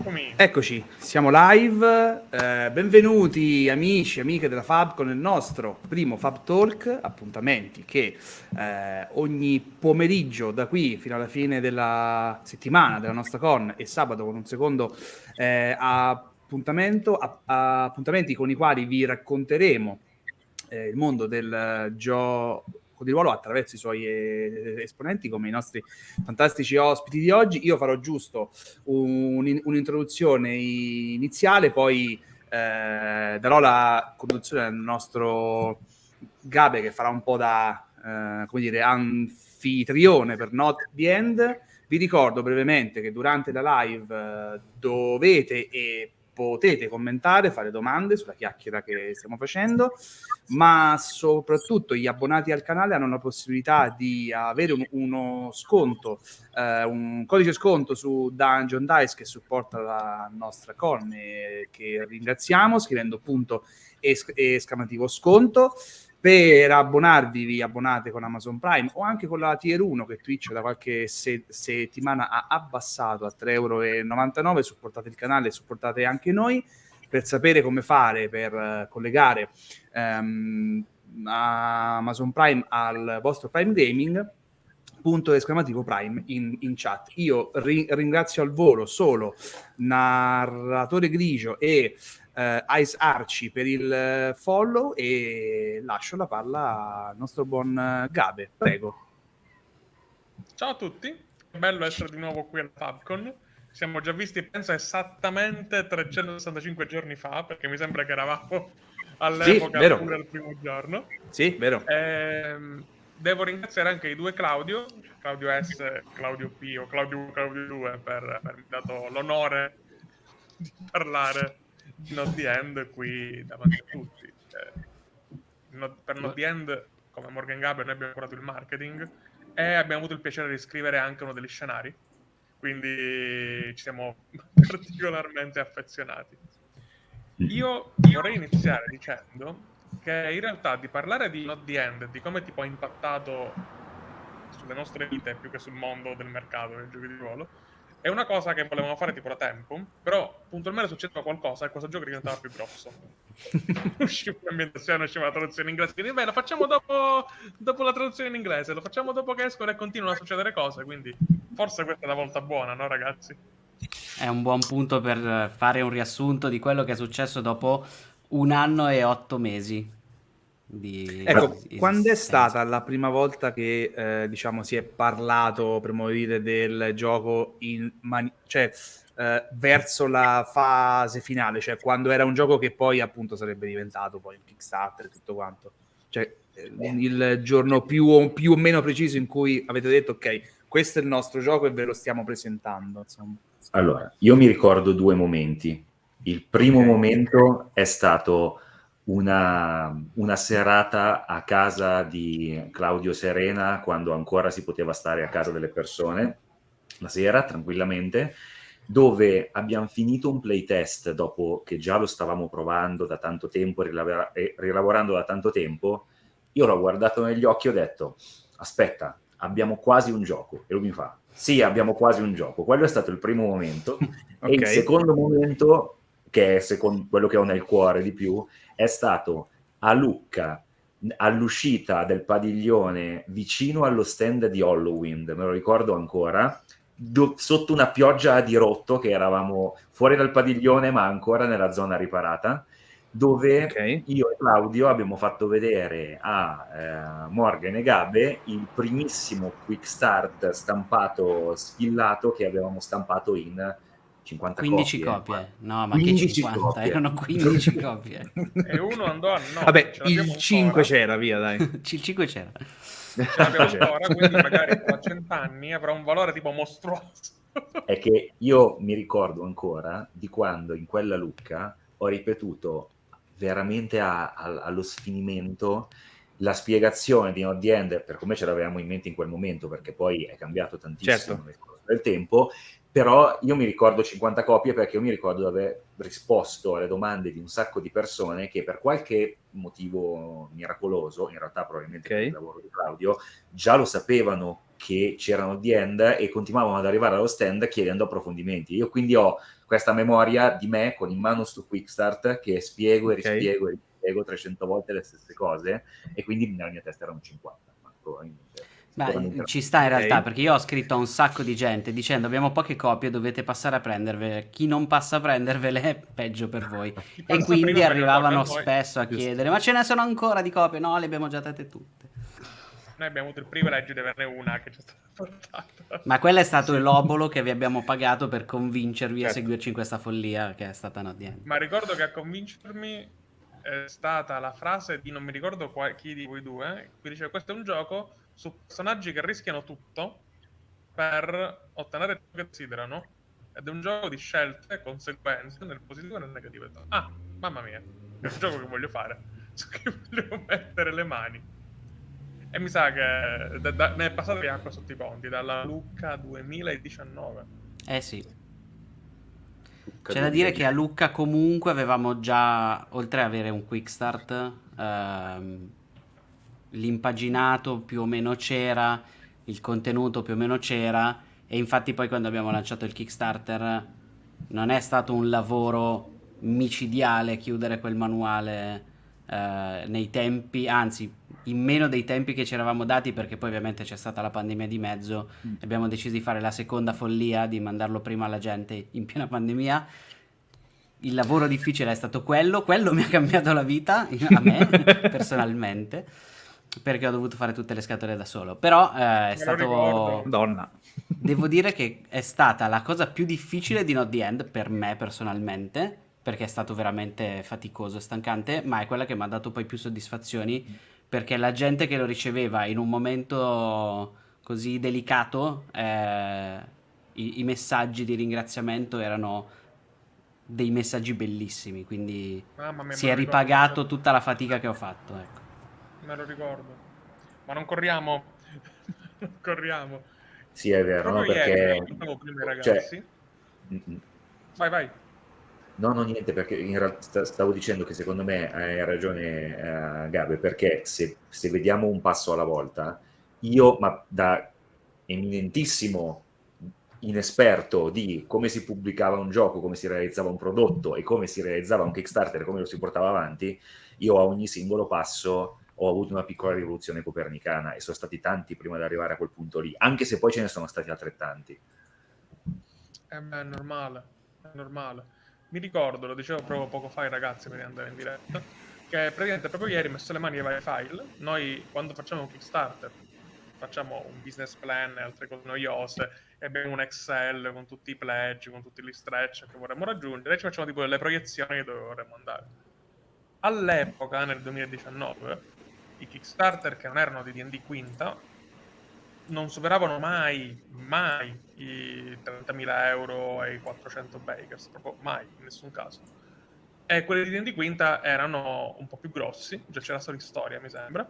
Eccomi. Eccoci, siamo live. Eh, benvenuti amici e amiche della Fab con il nostro primo Fab Talk, appuntamenti che eh, ogni pomeriggio da qui fino alla fine della settimana della nostra con e sabato con un secondo eh, appuntamento, a, a, appuntamenti con i quali vi racconteremo eh, il mondo del gioco di ruolo attraverso i suoi eh, esponenti come i nostri fantastici ospiti di oggi. Io farò giusto un, un'introduzione iniziale, poi eh, darò la conduzione al nostro Gabe che farà un po' da, eh, come dire, anfitrione per Not the End. Vi ricordo brevemente che durante la live eh, dovete e potete commentare, fare domande sulla chiacchiera che stiamo facendo, ma soprattutto gli abbonati al canale hanno la possibilità di avere un, uno sconto, eh, un codice sconto su Dungeon Dice che supporta la nostra con e che ringraziamo scrivendo punto esclamativo sconto per abbonarvi vi abbonate con Amazon Prime o anche con la Tier 1 che Twitch da qualche se- settimana ha abbassato a 3,99 euro supportate il canale supportate anche noi per sapere come fare per uh, collegare um, Amazon Prime al vostro Prime Gaming punto esclamativo Prime in, in chat. Io ri- ringrazio al volo solo Narratore Grigio e eh, Ice Arci per il eh, follow e lascio la palla al nostro buon eh, Gabe. Prego. Ciao a tutti, è bello essere di nuovo qui al Fabcon. Siamo già visti, penso, esattamente 365 giorni fa, perché mi sembra che eravamo all'epoca sì, pure il primo giorno. Sì, vero. Ehm, devo ringraziare anche i due Claudio, Claudio S, Claudio P o Claudio, Claudio 2 per avermi dato l'onore di parlare Not the End qui davanti a tutti. Cioè, per Not the End, come Morgan Gaber, noi abbiamo curato il marketing e abbiamo avuto il piacere di scrivere anche uno degli scenari. Quindi ci siamo particolarmente affezionati. Io vorrei iniziare dicendo che in realtà di parlare di Not the End, di come tipo ha impattato sulle nostre vite più che sul mondo del mercato dei giochi di ruolo, è una cosa che volevamo fare tipo da tempo, però puntualmente succedeva qualcosa e questo gioco diventava più grosso. usciva l'ambientazione, usciva la traduzione in inglese, quindi beh, lo facciamo dopo, dopo, la traduzione in inglese, lo facciamo dopo che escono e continuano a succedere cose, quindi forse questa è la volta buona, no ragazzi? È un buon punto per fare un riassunto di quello che è successo dopo un anno e otto mesi. Di... Ecco, quando è stata la prima volta che eh, diciamo si è parlato, per modo dire, del gioco in mani- cioè, eh, verso la fase finale, cioè quando era un gioco che poi appunto sarebbe diventato poi un Kickstarter e tutto quanto? Cioè eh, il giorno più o, più o, meno preciso in cui avete detto ok, questo è il nostro gioco e ve lo stiamo presentando. Insomma. Allora, io mi ricordo due momenti. Il primo okay. momento è stato una, una, serata a casa di Claudio Serena quando ancora si poteva stare a casa delle persone la sera tranquillamente dove abbiamo finito un playtest dopo che già lo stavamo provando da tanto tempo e rilavorando da tanto tempo io l'ho guardato negli occhi e ho detto aspetta abbiamo quasi un gioco e lui mi fa sì abbiamo quasi un gioco quello è stato il primo momento okay. e il secondo momento che è secondo quello che ho nel cuore di più è stato a Lucca all'uscita del padiglione vicino allo stand di Halloween, me lo ricordo ancora, do, sotto una pioggia a dirotto che eravamo fuori dal padiglione ma ancora nella zona riparata, dove okay. io e Claudio abbiamo fatto vedere a eh, Morgan e Gabe il primissimo quick start stampato, sfillato che avevamo stampato in 50 15 copie. copie. No, ma che 50? Copie. Erano 15 copie. e uno andò a no. Vabbè, il 5 c'era, via, dai. il 5 c'era. Ce l'abbiamo ancora, quindi magari tra cent'anni avrà un valore tipo mostruoso. È che io mi ricordo ancora di quando in quella Lucca ho ripetuto veramente a, a, allo sfinimento la spiegazione di the End per come ce l'avevamo in mente in quel momento, perché poi è cambiato tantissimo certo. nel corso del tempo, però io mi ricordo 50 copie perché io mi ricordo di aver risposto alle domande di un sacco di persone che per qualche motivo miracoloso, in realtà probabilmente okay. per il lavoro di Claudio, già lo sapevano che c'erano the end e continuavano ad arrivare allo stand chiedendo approfondimenti. Io quindi ho questa memoria di me con in mano sto quick start che spiego e rispiego e rispiego 300 volte le stesse cose e quindi nella mia testa erano 50. Ma probabilmente- Beh, ci sta in realtà perché io ho scritto a un sacco di gente dicendo abbiamo poche copie, dovete passare a prendervele. Chi non passa a prendervele è peggio per voi. E quindi arrivavano spesso a chiedere: Ma ce ne sono ancora di copie? No, le abbiamo già date tutte. Noi abbiamo avuto il privilegio di averne una che ci è stata portata. Ma quello è stato l'obolo che vi abbiamo pagato per convincervi a Certo. seguirci in questa follia che è stata End. Ma ricordo che a convincermi è stata la frase di non mi ricordo qua- chi di voi due, che diceva questo è un gioco su personaggi che rischiano tutto per ottenere ciò che desiderano ed è un gioco di scelte e conseguenze nel positivo e nel negativo. Ah, mamma mia, è un gioco che voglio fare, su cui voglio mettere le mani. E mi sa che da- da- ne è passato di acqua sotto i ponti, dalla Lucca 2019. Eh sì. C'è da dire che a Lucca comunque avevamo già, oltre ad avere un quick start, ehm, l'impaginato più o meno c'era, il contenuto più o meno c'era e infatti poi quando abbiamo lanciato il Kickstarter non è stato un lavoro micidiale chiudere quel manuale eh, nei tempi, anzi in meno dei tempi che ci eravamo dati perché poi ovviamente c'è stata la pandemia di mezzo Mm. abbiamo deciso di fare la seconda follia di mandarlo prima alla gente in piena pandemia. Il lavoro difficile è stato quello, quello mi ha cambiato la vita a me personalmente perché ho dovuto fare tutte le scatole da solo. Però eh, è stato Donna. Devo dire che è stata la cosa più difficile di Not the End per me personalmente, perché è stato veramente faticoso e stancante, ma è quella che mi ha dato poi più soddisfazioni, perché la gente che lo riceveva in un momento così delicato, eh, i, i messaggi di ringraziamento erano dei messaggi bellissimi, quindi mia, si è ripagato tutta la fatica che ho fatto. Ecco. Me lo ricordo. Ma non corriamo. non corriamo. Sì, è vero, no? Perché... ieri, prima ai cioè, mm, mm. Vai, vai. No, no, niente, perché in realtà stavo dicendo che secondo me hai ragione eh, Gabe, perché se, se vediamo un passo alla volta, io, ma da eminentissimo inesperto di come si pubblicava un gioco, come si realizzava un prodotto e come si realizzava un Kickstarter, come lo si portava avanti, io a ogni singolo passo ho avuto una piccola rivoluzione copernicana e sono stati tanti prima di arrivare a quel punto lì, anche se poi ce ne sono stati altrettanti. Eh è normale, è normale. Mi ricordo, lo dicevo proprio poco fa ai ragazzi di andare in diretta, che praticamente proprio ieri ho messo le mani ai vari file. Noi quando facciamo un Kickstarter facciamo un business plan e altre cose noiose e abbiamo un Excel con tutti i pledge, con tutti gli stretch che vorremmo raggiungere e ci facciamo tipo delle proiezioni dove vorremmo andare. All'epoca, nel 2019, i Kickstarter che non erano di D&D quinta non superavano mai, mai i 30.000 euro e i 400 bakers, proprio mai, in nessun caso. E quelli di D&D quinta erano un po' più grossi, già c'era storia storia mi sembra,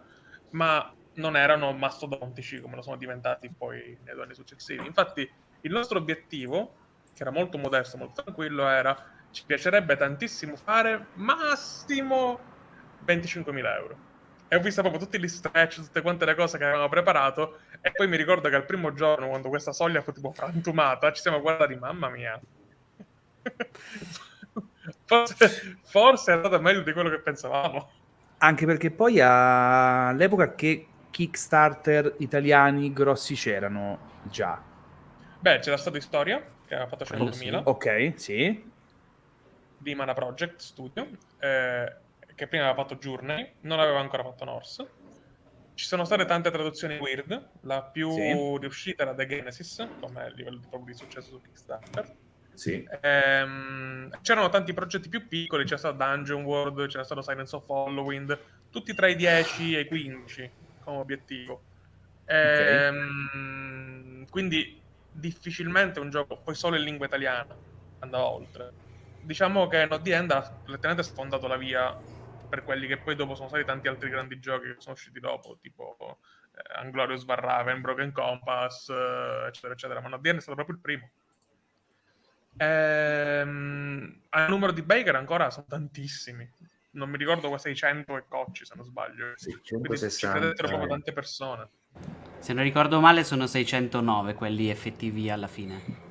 ma non erano mastodontici come lo sono diventati poi nei due anni successivi. Infatti il nostro obiettivo, che era molto modesto, molto tranquillo, era ci piacerebbe tantissimo fare massimo 25.000 euro. E ho visto proprio tutti gli stretch, tutte quante le cose che avevamo preparato. E poi mi ricordo che al primo giorno, quando questa soglia fu tipo frantumata, ci siamo guardati, mamma mia. forse, forse è andato meglio di quello che pensavamo. Anche perché poi all'epoca che Kickstarter italiani grossi c'erano già. Beh, c'era stato Storia, che aveva fatto Quello 100.000, Ok, sì. di Mana Project Studio, eh, che prima aveva fatto Journey, non aveva ancora fatto Norse. Ci sono state tante traduzioni weird, la più Sì. riuscita era The Genesis, come livello di, proprio di successo su Kickstarter. Sì. Ehm, c'erano tanti progetti più piccoli, c'era stato Dungeon World, c'era stato Silence of Halloween, tutti tra i 10 e i 15 come obiettivo. Ehm, Quindi difficilmente un gioco, poi solo in lingua italiana, andava oltre. Diciamo che Not The End ha letteralmente sfondato la via per quelli che poi dopo sono stati tanti altri grandi giochi che sono usciti dopo, tipo eh, Anglorious Barraven, Broken Compass, eh, eccetera, eccetera. Ma End è stato proprio il primo. Ehm, a numero di Baker ancora sono tantissimi. Non mi ricordo qua 600 e cocci, se non sbaglio. Sì, Quindi ci 160. credettero proprio tante persone. Se non ricordo male sono 609 quelli effettivi alla fine.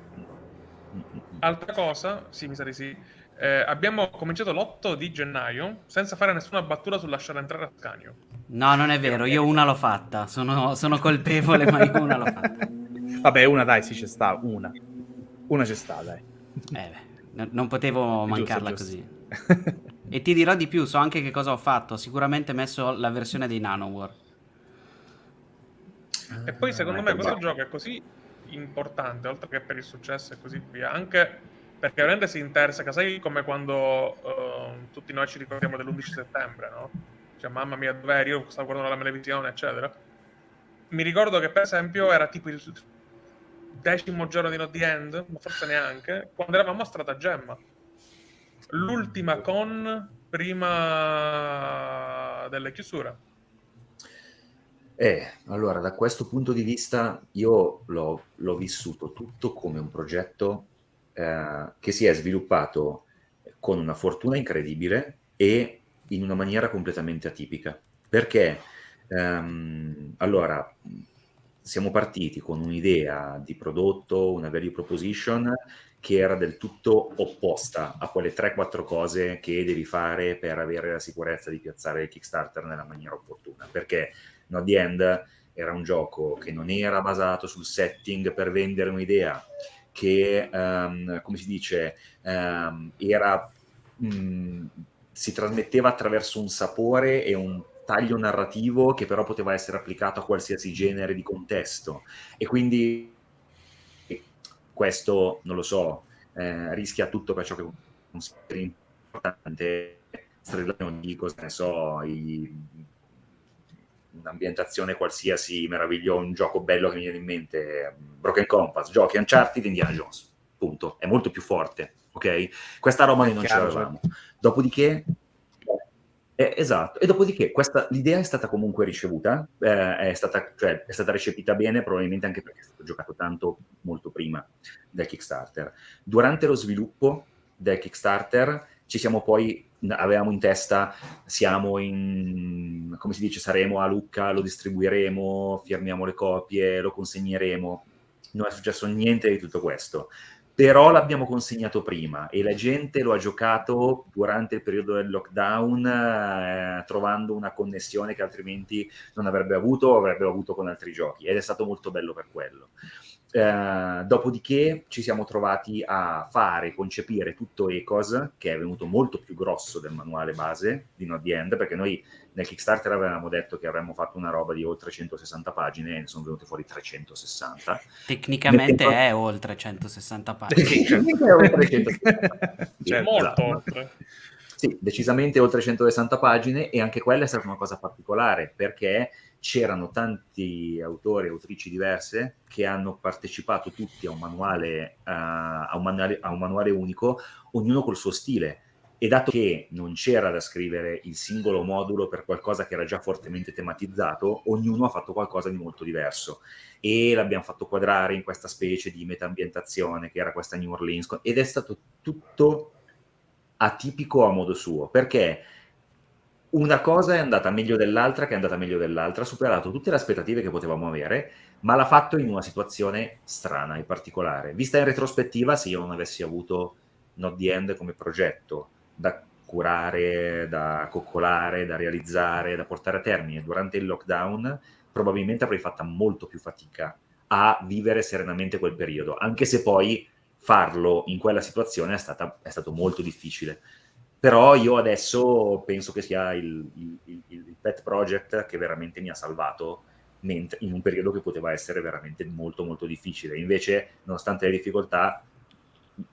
Altra cosa, sì, mi sa di sì. Eh, abbiamo cominciato l'8 di gennaio senza fare nessuna battuta sul lasciare entrare Ascanio. No, non è vero, io una l'ho fatta. Sono, sono colpevole, ma io una l'ho fatta. Vabbè, una dai, sì, c'è sta, una. Una c'è sta, dai. Eh, beh, non potevo Giusto, mancarla giusto. così. E ti dirò di più, so anche che cosa ho fatto. Ho sicuramente messo la versione dei Nanowar. E poi secondo Ah, me questo gioco è così importante, oltre che per il successo e così via, anche perché veramente si interseca, sai come quando eh, tutti noi ci ricordiamo dell'11 settembre, no? Cioè, mamma mia, dov'eri? Io stavo guardando la televisione, eccetera. Mi ricordo che per esempio era tipo il decimo giorno di Not The End, ma forse neanche, quando eravamo a Stratagemma. L'ultima con prima delle chiusure. Eh, allora, da questo punto di vista io l'ho, l'ho vissuto tutto come un progetto eh, che si è sviluppato con una fortuna incredibile e in una maniera completamente atipica. Perché, ehm, allora, siamo partiti con un'idea di prodotto, una value proposition che era del tutto opposta a quelle 3-4 cose che devi fare per avere la sicurezza di piazzare il Kickstarter nella maniera opportuna. Perché No The End era un gioco che non era basato sul setting per vendere un'idea, che, ehm, come si dice, ehm, era, mh, si trasmetteva attraverso un sapore e un taglio narrativo che però poteva essere applicato a qualsiasi genere di contesto. E quindi questo, non lo so, eh, rischia tutto per ciò che consideri importante, di cosa ne so, i, un'ambientazione qualsiasi meravigliosa, un gioco bello che mi viene in mente, Broken Compass, giochi Uncharted, Indiana Jones, punto, è molto più forte, ok? Questa roba noi non ce l'avevamo. Dopodiché, eh, esatto, e dopodiché questa, l'idea è stata comunque ricevuta, eh, è, stata, cioè, è stata recepita bene, probabilmente anche perché è stato giocato tanto molto prima del Kickstarter. Durante lo sviluppo del Kickstarter ci siamo poi, avevamo in testa, siamo in, come si dice, saremo a Lucca, lo distribuiremo, firmiamo le copie, lo consegneremo. Non è successo niente di tutto questo però l'abbiamo consegnato prima e la gente lo ha giocato durante il periodo del lockdown eh, trovando una connessione che altrimenti non avrebbe avuto o avrebbe avuto con altri giochi ed è stato molto bello per quello. Eh, dopodiché ci siamo trovati a fare, concepire tutto Ecos, che è venuto molto più grosso del manuale base di Not The End, perché noi nel Kickstarter avevamo detto che avremmo fatto una roba di oltre 160 pagine e ne sono venute fuori 360. Tecnicamente tempo- è oltre 160 pagine. Certo. È oltre 160. Certo, Molto esatto. oltre. Sì, decisamente oltre 160 pagine e anche quella è stata una cosa particolare perché c'erano tanti autori e autrici diverse che hanno partecipato tutti a un manuale, eh, a un manuale, a un manuale unico, ognuno col suo stile. E dato che non c'era da scrivere il singolo modulo per qualcosa che era già fortemente tematizzato, ognuno ha fatto qualcosa di molto diverso. E l'abbiamo fatto quadrare in questa specie di meta-ambientazione che era questa New Orleans. Ed è stato tutto atipico a modo suo, perché una cosa è andata meglio dell'altra, che è andata meglio dell'altra, ha superato tutte le aspettative che potevamo avere, ma l'ha fatto in una situazione strana e particolare. Vista in retrospettiva, se io non avessi avuto Not The End come progetto da curare, da coccolare, da realizzare, da portare a termine durante il lockdown, probabilmente avrei fatto molto più fatica a vivere serenamente quel periodo, anche se poi farlo in quella situazione è, stata, è stato molto difficile. Però io adesso penso che sia il, il, il, il pet project che veramente mi ha salvato mentre, in un periodo che poteva essere veramente molto molto difficile. Invece, nonostante le difficoltà,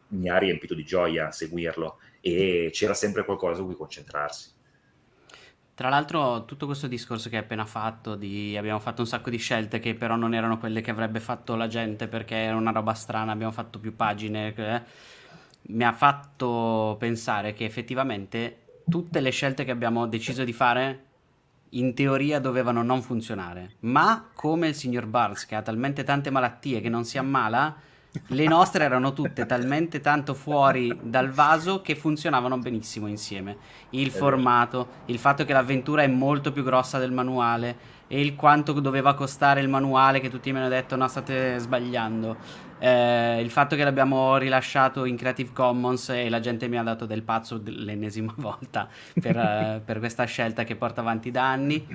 mi ha riempito di gioia seguirlo e c'era sempre qualcosa su cui concentrarsi. Tra l'altro, tutto questo discorso che hai appena fatto, di abbiamo fatto un sacco di scelte che però non erano quelle che avrebbe fatto la gente perché era una roba strana, abbiamo fatto più pagine, eh, mi ha fatto pensare che effettivamente tutte le scelte che abbiamo deciso di fare in teoria dovevano non funzionare, ma come il signor Barnes che ha talmente tante malattie che non si ammala, le nostre erano tutte talmente tanto fuori dal vaso che funzionavano benissimo insieme. Il formato, il fatto che l'avventura è molto più grossa del manuale e il quanto doveva costare il manuale che tutti mi hanno detto no state sbagliando. Eh, il fatto che l'abbiamo rilasciato in Creative Commons e la gente mi ha dato del pazzo l'ennesima volta per, eh, per questa scelta che porta avanti da anni.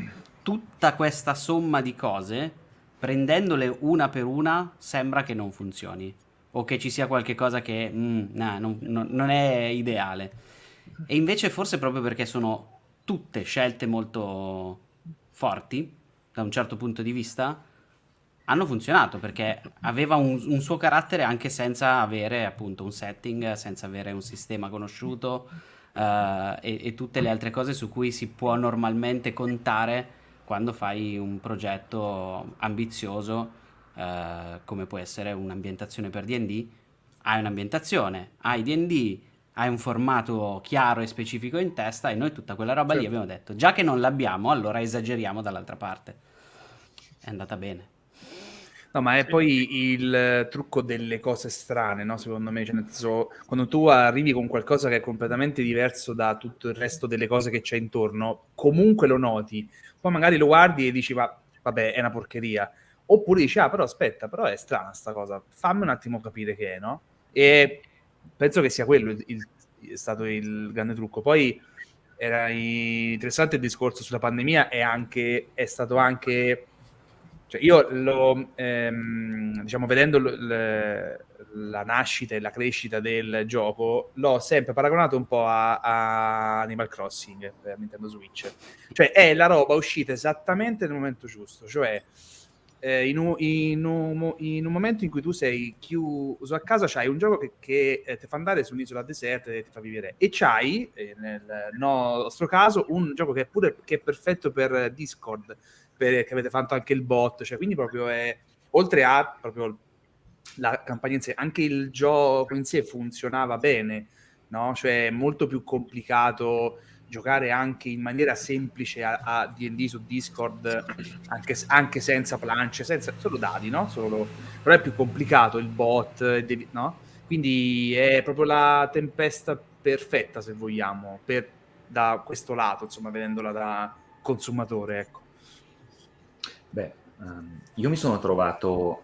Tutta questa somma di cose prendendole una per una sembra che non funzioni o che ci sia qualche cosa che mm, nah, non, non, non, è ideale. E invece forse proprio perché sono tutte scelte molto forti da un certo punto di vista, hanno funzionato perché aveva un, un suo carattere anche senza avere appunto un setting, senza avere un sistema conosciuto uh, e, e tutte le altre cose su cui si può normalmente contare quando fai un progetto ambizioso eh, come può essere un'ambientazione per D&D, hai un'ambientazione, hai D&D, hai un formato chiaro e specifico in testa e noi tutta quella roba certo. lì abbiamo detto, già che non l'abbiamo, allora esageriamo dall'altra parte. È andata bene. No, ma è poi il trucco delle cose strane, no? Secondo me, cioè, senso, quando tu arrivi con qualcosa che è completamente diverso da tutto il resto delle cose che c'è intorno, comunque lo noti poi magari lo guardi e dici, va, vabbè, è una porcheria. Oppure dici, ah, però aspetta, però è strana sta cosa, fammi un attimo capire che è, no? E penso che sia quello il, il, è stato il grande trucco. Poi era interessante il discorso sulla pandemia e anche, è stato anche... Cioè io lo, ehm, diciamo, vedendo l, la nascita e la crescita del gioco, l'ho sempre paragonato un po' a, a Animal Crossing per Nintendo Switch. Cioè è la roba uscita esattamente nel momento giusto, cioè eh, in, un, in, in, un, momento in cui tu sei chiuso a casa c'hai un gioco che, che eh, ti fa andare su un'isola deserta e ti fa vivere e c'hai, eh, nel nostro caso, un gioco che è pure che è perfetto per Discord, per, che avete fatto anche il bot, cioè quindi proprio è oltre a proprio la campagna in sé, anche il gioco in sé funzionava bene, no? Cioè è molto più complicato giocare anche in maniera semplice a, a D&D su Discord, anche, anche, senza planche, senza, solo dadi, no? Solo, però è più complicato il bot, devi, no? Quindi è proprio la tempesta perfetta, se vogliamo, per, da questo lato, insomma, vedendola da consumatore, ecco. Beh, um, io mi sono trovato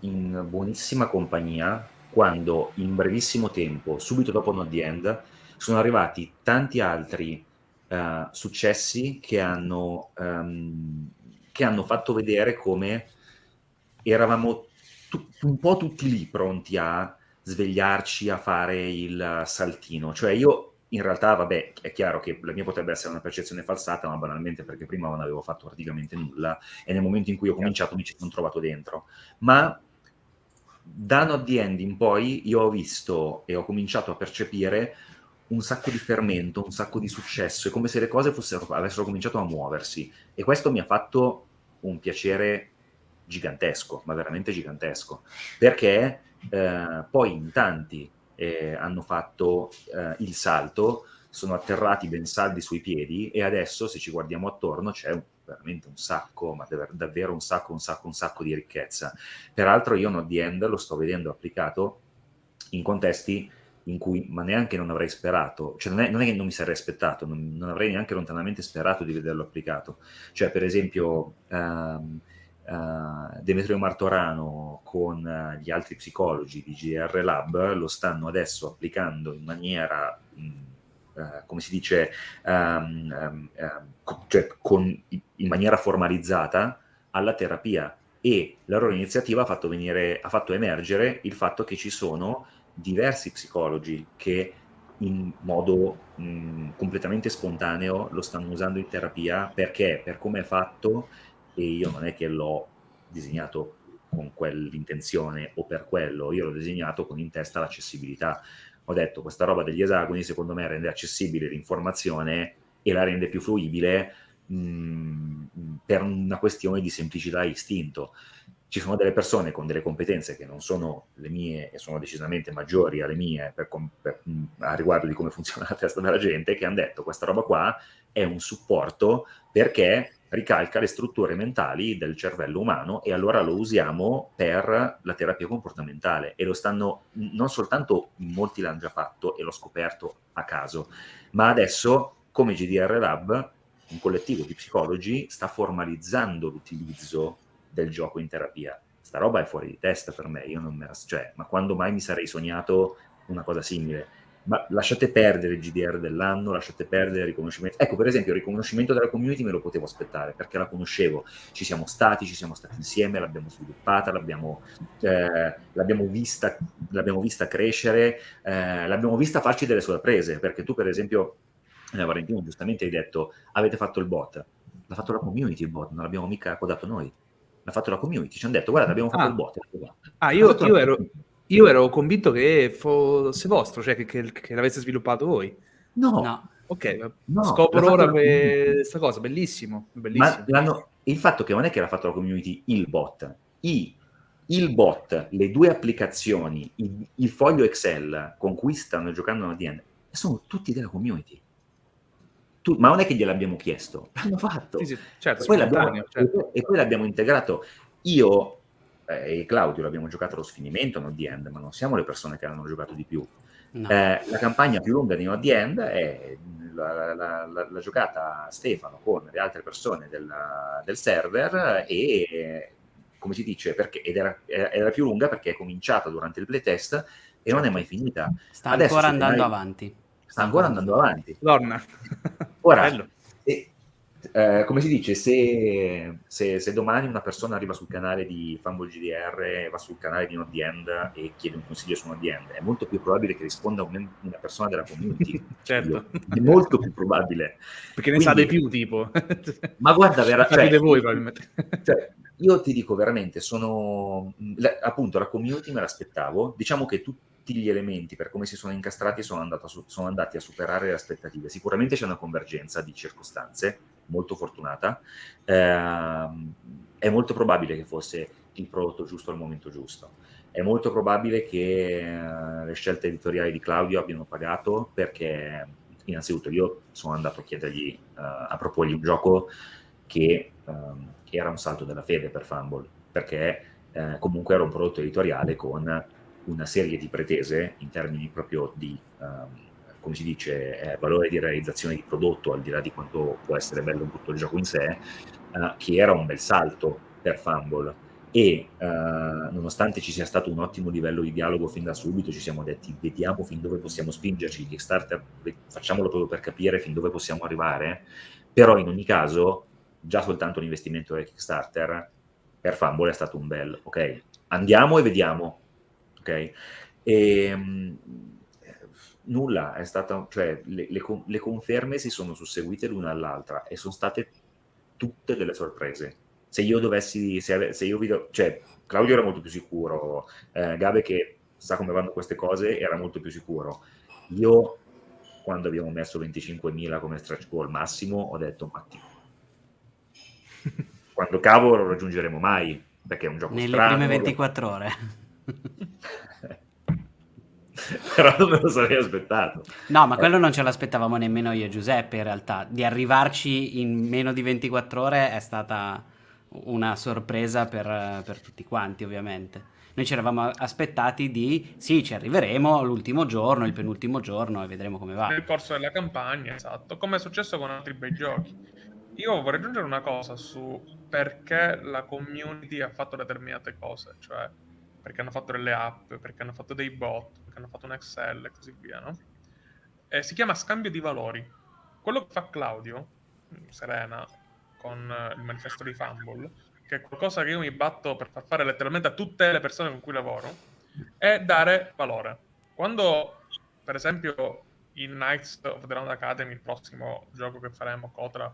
in buonissima compagnia quando in brevissimo tempo, subito dopo Not the End, sono arrivati tanti altri uh, successi che hanno, um, che hanno fatto vedere come eravamo un po' tutti lì pronti a svegliarci, a fare il saltino. Cioè io in realtà, vabbè, è chiaro che la mia potrebbe essere una percezione falsata, ma banalmente perché prima non avevo fatto praticamente nulla e nel momento in cui ho cominciato mi ci sono trovato dentro. Ma da Not the End in poi io ho visto e ho cominciato a percepire un sacco di fermento, un sacco di successo, è come se le cose fossero, avessero cominciato a muoversi e questo mi ha fatto un piacere gigantesco, ma veramente gigantesco, perché eh, poi in tanti eh, hanno fatto eh, il salto, sono atterrati ben saldi sui piedi e adesso se ci guardiamo attorno c'è un veramente un sacco, ma davvero un sacco, un sacco, un sacco di ricchezza. Peraltro io Not the End lo sto vedendo applicato in contesti in cui ma neanche non avrei sperato, cioè non è, non è che non mi sarei aspettato, non, non, avrei neanche lontanamente sperato di vederlo applicato. Cioè per esempio um, uh, Demetrio Martorano con uh, gli altri psicologi di GR Lab lo stanno adesso applicando in maniera... Mh, Uh, come si dice, um, um, cioè con, in maniera formalizzata alla terapia e la loro iniziativa ha fatto, venire, ha fatto emergere il fatto che ci sono diversi psicologi che in modo mh, completamente spontaneo lo stanno usando in terapia. Perché? Per come è fatto e io non è che l'ho disegnato con quell'intenzione o per quello, io l'ho disegnato con in testa l'accessibilità. Ho detto questa roba degli esagoni secondo me rende accessibile l'informazione e la rende più fruibile per una questione di semplicità e istinto. Ci sono delle persone con delle competenze che non sono le mie e sono decisamente maggiori alle mie per, per, a riguardo di come funziona la testa della gente che hanno detto questa roba qua è un supporto perché ricalca le strutture mentali del cervello umano e allora lo usiamo per la terapia comportamentale e lo stanno non soltanto molti l'hanno già fatto e l'ho scoperto a caso, ma adesso come GDR Lab un collettivo di psicologi sta formalizzando l'utilizzo del gioco in terapia. Sta roba è fuori di testa per me, io non me la, cioè, ma quando mai mi sarei sognato una cosa simile? ma lasciate perdere il GDR dell'anno, lasciate perdere il riconoscimento. Ecco, per esempio, il riconoscimento della community me lo potevo aspettare perché la conoscevo, ci siamo stati, ci siamo stati insieme, l'abbiamo sviluppata, l'abbiamo, eh, l'abbiamo, vista, l'abbiamo vista, crescere, eh, l'abbiamo vista farci delle sorprese, perché tu, per esempio, eh, Valentino, giustamente hai detto, avete fatto il bot, l'ha fatto la community il bot, non l'abbiamo mica codato noi. L'ha fatto la community, ci hanno detto, guarda, abbiamo fatto ah. il bot. Ah, io, io ero... Io ero convinto che fosse vostro, cioè che, che, che l'aveste sviluppato voi. No. no. Ok, no, scopro ora questa cosa, bellissimo. bellissimo. Ma il fatto che non è che l'ha fatto la community il bot, I, il bot, le due applicazioni, il, il foglio Excel con cui stanno giocando DN, sono tutti della community. Tu, ma non è che gliel'abbiamo chiesto, l'hanno fatto. Sì, sì, certo, e, poi certo. e poi l'abbiamo integrato. Io eh, e Claudio l'abbiamo giocato allo sfinimento, non the end, ma non siamo le persone che hanno giocato di più. No. Eh, la campagna più lunga di Not the End è la, la, la, la giocata Stefano con le altre persone del, del server e come si dice, perché, ed era, era, più lunga perché è cominciata durante il playtest e non è mai finita. Sta Adesso ancora andando mai... avanti. Sta ancora andando avanti. Donna. Ora, e, eh, come si dice, se, se, se, domani una persona arriva sul canale di Fumble GDR, va sul canale di Not End e chiede un consiglio su Not End, è molto più probabile che risponda un, una persona della community. certo. È molto più probabile. Perché ne Quindi, sa di più, tipo. ma guarda, veramente... Cioè, voi, probabilmente. Cioè, io ti dico veramente, sono... La, appunto, la community me l'aspettavo. Diciamo che tutti tutti gli elementi per come si sono incastrati sono, a, sono andati a superare le aspettative. Sicuramente c'è una convergenza di circostanze molto fortunata. Eh, è molto probabile che fosse il prodotto giusto al momento giusto. È molto probabile che eh, le scelte editoriali di Claudio abbiano pagato perché innanzitutto io sono andato a chiedergli, eh, a proporgli un gioco che, ehm, era un salto della fede per Fumble, perché eh, comunque era un prodotto editoriale con una serie di pretese in termini proprio di, um, come si dice, eh, valore di realizzazione di prodotto, al di là di quanto può essere bello tutto il gioco in sé, uh, che era un bel salto per Fumble. E uh, nonostante ci sia stato un ottimo livello di dialogo fin da subito, ci siamo detti vediamo fin dove possiamo spingerci, Kickstarter facciamolo proprio per capire fin dove possiamo arrivare, però in ogni caso già soltanto l'investimento del Kickstarter per Fumble è stato un bel ok, andiamo e vediamo ok? E, ehm, nulla, è stata, cioè le, le, le, conferme si sono susseguite l'una all'altra e sono state tutte delle sorprese. Se io dovessi, se, se io vi do, cioè Claudio era molto più sicuro, eh, Gabe che sa come vanno queste cose era molto più sicuro. Io quando abbiamo messo 25.000 come stretch goal massimo ho detto ma quando cavo lo raggiungeremo mai perché è un gioco nelle strano, prime 24 ore però non me lo sarei aspettato. No, ma quello non ce l'aspettavamo nemmeno io e Giuseppe in realtà. Di arrivarci in meno di 24 ore è stata una sorpresa per, per tutti quanti ovviamente. Noi ci eravamo aspettati di sì, ci arriveremo l'ultimo giorno, il penultimo giorno e vedremo come va. Nel corso della campagna, esatto, come è successo con altri bei giochi. Io vorrei aggiungere una cosa su perché la community ha fatto determinate cose, cioè perché hanno fatto delle app, perché hanno fatto dei bot, perché hanno fatto un Excel e così via, no? E si chiama scambio di valori. Quello che fa Claudio, Serena, con eh, il manifesto di Fumble, che è qualcosa che io mi batto per far fare letteralmente a tutte le persone con cui lavoro, è dare valore. Quando, per esempio, in Knights of the Round Academy, il prossimo gioco che faremo, Cotra,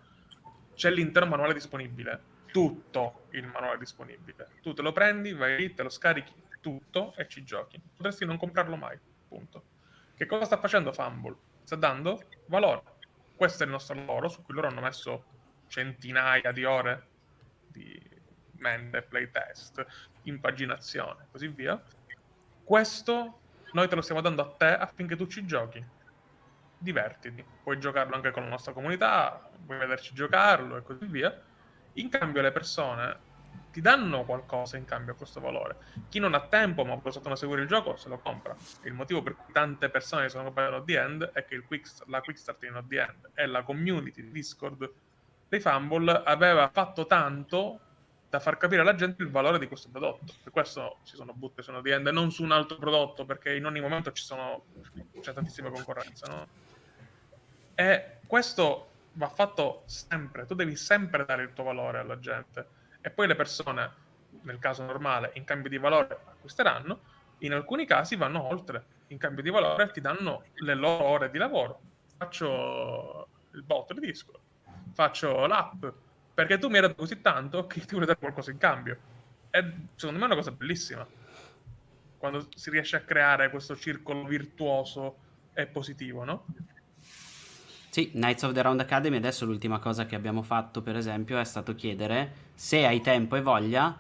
c'è l'intero manuale disponibile tutto il manuale disponibile. Tu te lo prendi, vai lì, te lo scarichi tutto e ci giochi. Potresti non comprarlo mai, punto. Che cosa sta facendo Fumble? Sta dando valore. Questo è il nostro lavoro, su cui loro hanno messo centinaia di ore di mende, playtest, impaginazione, così via. Questo noi te lo stiamo dando a te affinché tu ci giochi. Divertiti. Puoi giocarlo anche con la nostra comunità, puoi vederci giocarlo e così via In cambio le persone ti danno qualcosa in cambio a questo valore. Chi non ha tempo ma vuole soltanto seguire il gioco se lo compra. Il motivo per cui tante persone sono comprate The End è che quick, la Quick Start Not The End e la community di Discord dei Fumble aveva fatto tanto da far capire alla gente il valore di questo prodotto. Per questo si sono buttati su The End e non su un altro prodotto, perché in ogni momento ci sono, c'è tantissima concorrenza. No? E questo va fatto sempre, tu devi sempre dare il tuo valore alla gente e poi le persone, nel caso normale, in cambio di valore acquisteranno, in alcuni casi vanno oltre, in cambio di valore ti danno le loro ore di lavoro. Faccio il bot di disco, faccio l'app, perché tu mi hai dato così tanto che ti vuole dare qualcosa in cambio. E secondo me è una cosa bellissima, quando si riesce a creare questo circolo virtuoso e positivo, no? Sì, Knights of the Round Academy adesso l'ultima cosa che abbiamo fatto per esempio è stato chiedere se hai tempo e voglia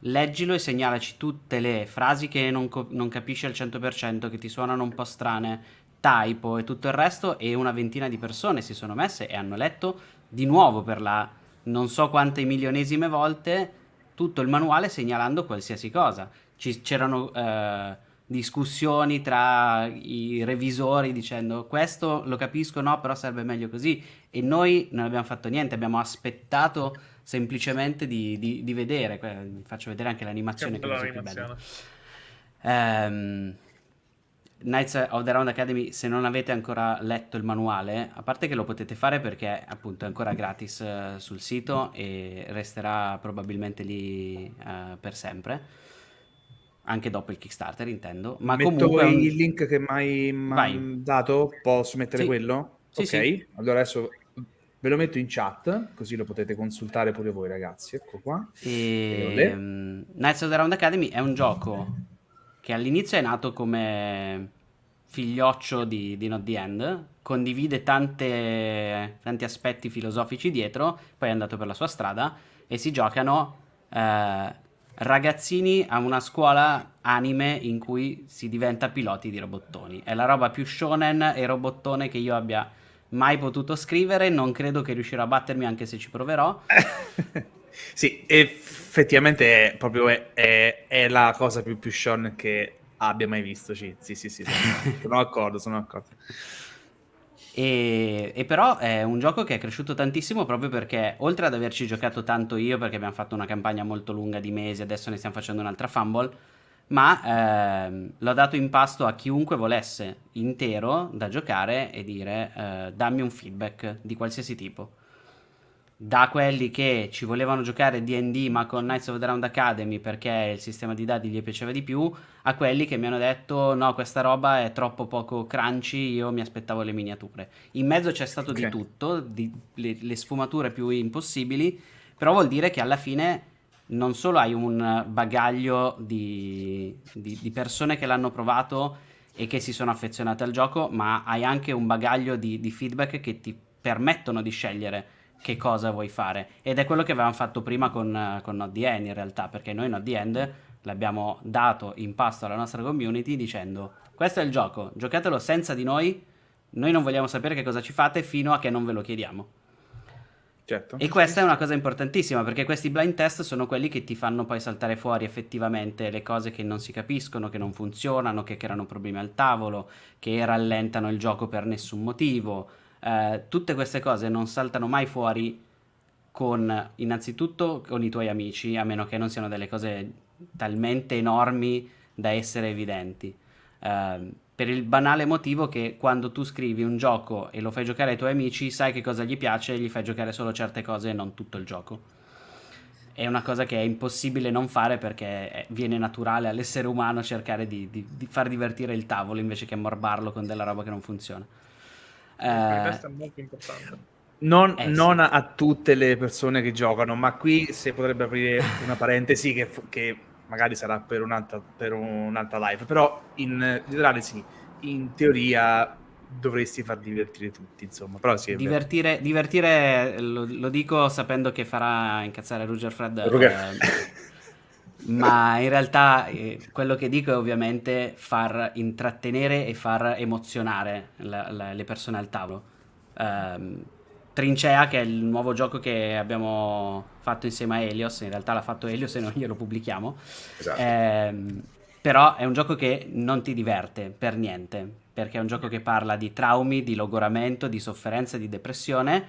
leggilo e segnalaci tutte le frasi che non, non capisci al 100% che ti suonano un po' strane typo e tutto il resto e una ventina di persone si sono messe e hanno letto di nuovo per la non so quante milionesime volte tutto il manuale segnalando qualsiasi cosa. C'erano eh, discussioni tra i revisori dicendo questo lo capisco, no, però serve meglio così. E noi non abbiamo fatto niente, abbiamo aspettato semplicemente di, di, di vedere. Vi faccio vedere anche l'animazione che, che è più bella. Um, Knights of the Round Academy, se non avete ancora letto il manuale, a parte che lo potete fare perché appunto è ancora gratis uh, sul sito e resterà probabilmente lì uh, per sempre anche dopo il Kickstarter intendo. Ma Metto comunque un... il link che mi hai dato, posso mettere sì. quello? Sì, ok, sì. allora adesso ve lo metto in chat, così lo potete consultare pure voi ragazzi, ecco qua. E... Um, Knights of the Round Academy è un gioco che all'inizio è nato come figlioccio di, di Not The End, condivide tante, tanti aspetti filosofici dietro, poi è andato per la sua strada e si giocano... Eh, ragazzini a una scuola anime in cui si diventa piloti di robottoni. È la roba più shonen e robottone che io abbia mai potuto scrivere. Non credo che riuscirò a battermi anche se ci proverò. sì, effettivamente è proprio è, è, è, la cosa più, più shonen che abbia mai visto. Sì, sì, sì, sì sono, sono d'accordo, sono d'accordo. E, e, però è un gioco che è cresciuto tantissimo proprio perché, oltre ad averci giocato tanto io, perché abbiamo fatto una campagna molto lunga di mesi, adesso ne stiamo facendo un'altra Fumble, ma ehm, l'ho dato in pasto a chiunque volesse intero da giocare e dire eh, dammi un feedback di qualsiasi tipo da quelli che ci volevano giocare D&D ma con Knights of the Round Academy perché il sistema di dadi gli piaceva di più, a quelli che mi hanno detto no questa roba è troppo poco crunchy, io mi aspettavo le miniature. In mezzo c'è stato okay. di tutto, di, le, le, sfumature più impossibili, però vuol dire che alla fine non solo hai un bagaglio di, di, di persone che l'hanno provato e che si sono affezionate al gioco, ma hai anche un bagaglio di, di feedback che ti permettono di scegliere che cosa vuoi fare. Ed è quello che avevamo fatto prima con, con Not The End in realtà, perché noi Not The End l'abbiamo dato in pasto alla nostra community dicendo questo è il gioco, giocatelo senza di noi, noi non vogliamo sapere che cosa ci fate fino a che non ve lo chiediamo. Certo. E questa è una cosa importantissima perché questi blind test sono quelli che ti fanno poi saltare fuori effettivamente le cose che non si capiscono, che non funzionano, che creano problemi al tavolo, che rallentano il gioco per nessun motivo, eh, tutte queste cose non saltano mai fuori con innanzitutto con i tuoi amici, a meno che non siano delle cose talmente enormi da essere evidenti. Eh, per il banale motivo che quando tu scrivi un gioco e lo fai giocare ai tuoi amici, sai che cosa gli piace e gli fai giocare solo certe cose e non tutto il gioco. È una cosa che è impossibile non fare perché viene naturale all'essere umano cercare di, di, di far divertire il tavolo invece che morbarlo con della roba che non funziona. Eh, questo è molto importante. Non, eh, non sì. a, tutte le persone che giocano, ma qui si potrebbe aprire una parentesi che, che magari sarà per un'altra, per un'altra live, però in generale sì, in teoria dovresti far divertire tutti, insomma. Però sì, divertire, divertire lo, lo, dico sapendo che farà incazzare Roger Fred. Ruger. Eh, ma in realtà eh, quello che dico è ovviamente far intrattenere e far emozionare la, la, le persone al tavolo. Um, Trincea, che è il nuovo gioco che abbiamo fatto insieme a Helios, in realtà l'ha fatto Helios e noi glielo pubblichiamo. Esatto. Eh, però è un gioco che non ti diverte per niente, perché è un gioco che parla di traumi, di logoramento, di sofferenza, di depressione,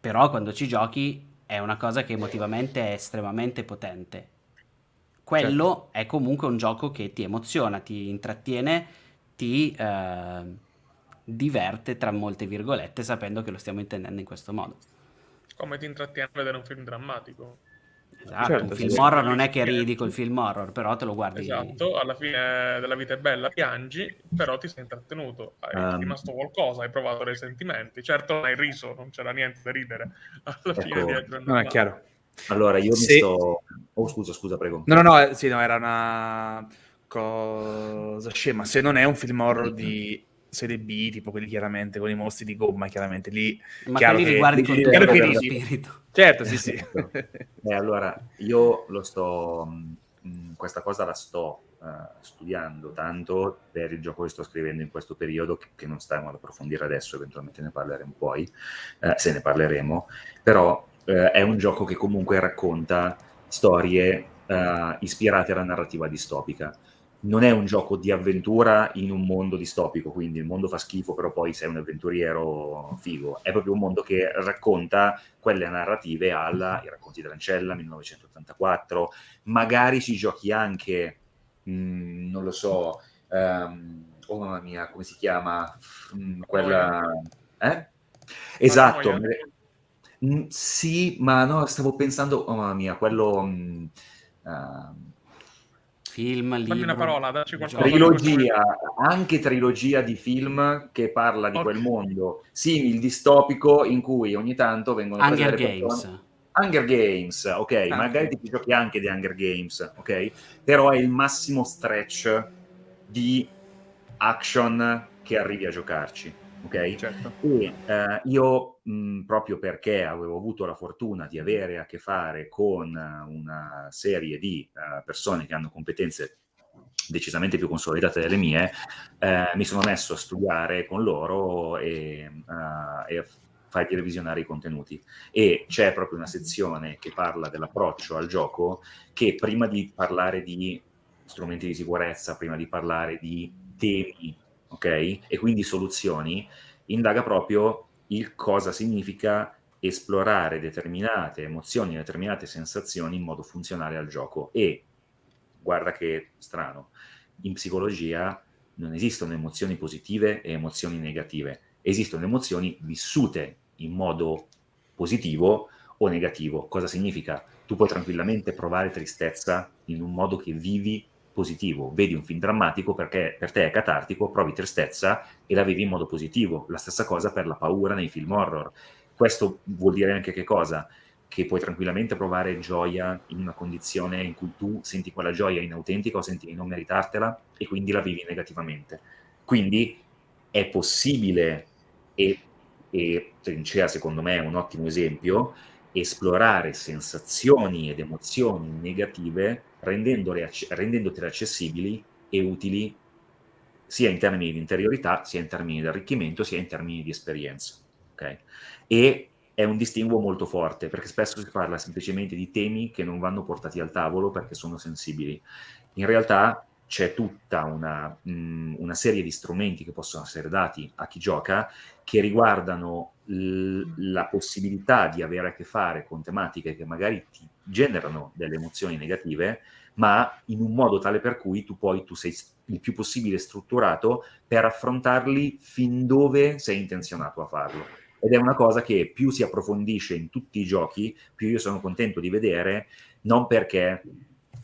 però quando ci giochi è una cosa che emotivamente è estremamente potente. Quello certo. è comunque un gioco che ti emoziona, ti intrattiene, ti eh, diverte, tra molte virgolette, sapendo che lo stiamo intendendo in questo modo. Come ti intrattiene a vedere un film drammatico. Esatto, certo, un film sì, horror non è che ridi col film horror, però te lo guardi. Esatto, alla fine della vita è bella, piangi, però ti sei intrattenuto, hai um, rimasto qualcosa, hai provato dei sentimenti. Certo non hai riso, non c'era niente da ridere. Alla ecco, fine di Non è chiaro. Allora, io Se... mi sto... Oh, scusa, scusa, prego. No, no, no, eh, sì, no, era una cosa scema. Se non è un film horror di serie B, tipo quelli chiaramente con i mostri di gomma, chiaramente lì. Ma chiaro che li riguardi con tutto il spirito. Certo, sì, sì. eh, allora, io lo sto, mh, mm, questa cosa la sto uh, studiando tanto per il gioco che sto scrivendo in questo periodo, che, che non stiamo ad approfondire adesso, eventualmente ne parleremo poi, uh, se ne parleremo, però uh, è un gioco che comunque racconta storie ispirate alla narrativa distopica non è un gioco di avventura in un mondo distopico, quindi il mondo fa schifo, però poi sei un avventuriero figo. È proprio un mondo che racconta quelle narrative alla I racconti dell'ancella, 1984. Magari ci giochi anche, mh, mm, non lo so, um, oh mamma mia, come si chiama? Mm, quella... Eh? Esatto. Mm, sì, ma no, stavo pensando, oh mamma mia, quello... Mm, uh, Film, libro, una parola, dacci qualcosa. Trilogia, anche trilogia di film che parla di okay. quel mondo simil distopico in cui ogni tanto vengono Hunger Games. Persone. Hunger Games, ok, ah, magari okay. ti giochi anche di Hunger Games, ok? Però è il massimo stretch di action che arrivi a giocarci ok? Certo. E eh, io mh, proprio perché avevo avuto la fortuna di avere a che fare con una serie di uh, persone che hanno competenze decisamente più consolidate delle mie, eh, mi sono messo a studiare con loro e, uh, e fargli revisionare i contenuti. E c'è proprio una sezione che parla dell'approccio al gioco che prima di parlare di strumenti di sicurezza, prima di parlare di temi ok? E quindi soluzioni, indaga proprio il cosa significa esplorare determinate emozioni, determinate sensazioni in modo funzionale al gioco. E guarda che strano, in psicologia non esistono emozioni positive e emozioni negative, esistono emozioni vissute in modo positivo o negativo. Cosa significa? Tu puoi tranquillamente provare tristezza in un modo che vivi positivo, vedi un film drammatico perché per te è catartico, provi tristezza e la vivi in modo positivo. La stessa cosa per la paura nei film horror. Questo vuol dire anche che cosa? Che puoi tranquillamente provare gioia in una condizione in cui tu senti quella gioia inautentica o senti di non meritartela e quindi la vivi negativamente. Quindi è possibile e, e Trincea secondo me è un ottimo esempio, esplorare sensazioni ed emozioni negative rendendotele accessibili e utili sia in termini di interiorità, sia in termini di arricchimento, sia in termini di esperienza. Okay? E è un distinguo molto forte, perché spesso si parla semplicemente di temi che non vanno portati al tavolo perché sono sensibili. In realtà c'è tutta una, mh, una, serie di strumenti che possono essere dati a chi gioca che riguardano la possibilità di avere a che fare con tematiche che magari ti generano delle emozioni negative, ma in un modo tale per cui tu poi tu sei il più possibile strutturato per affrontarli fin dove sei intenzionato a farlo. Ed è una cosa che più si approfondisce in tutti i giochi, più io sono contento di vedere, non perché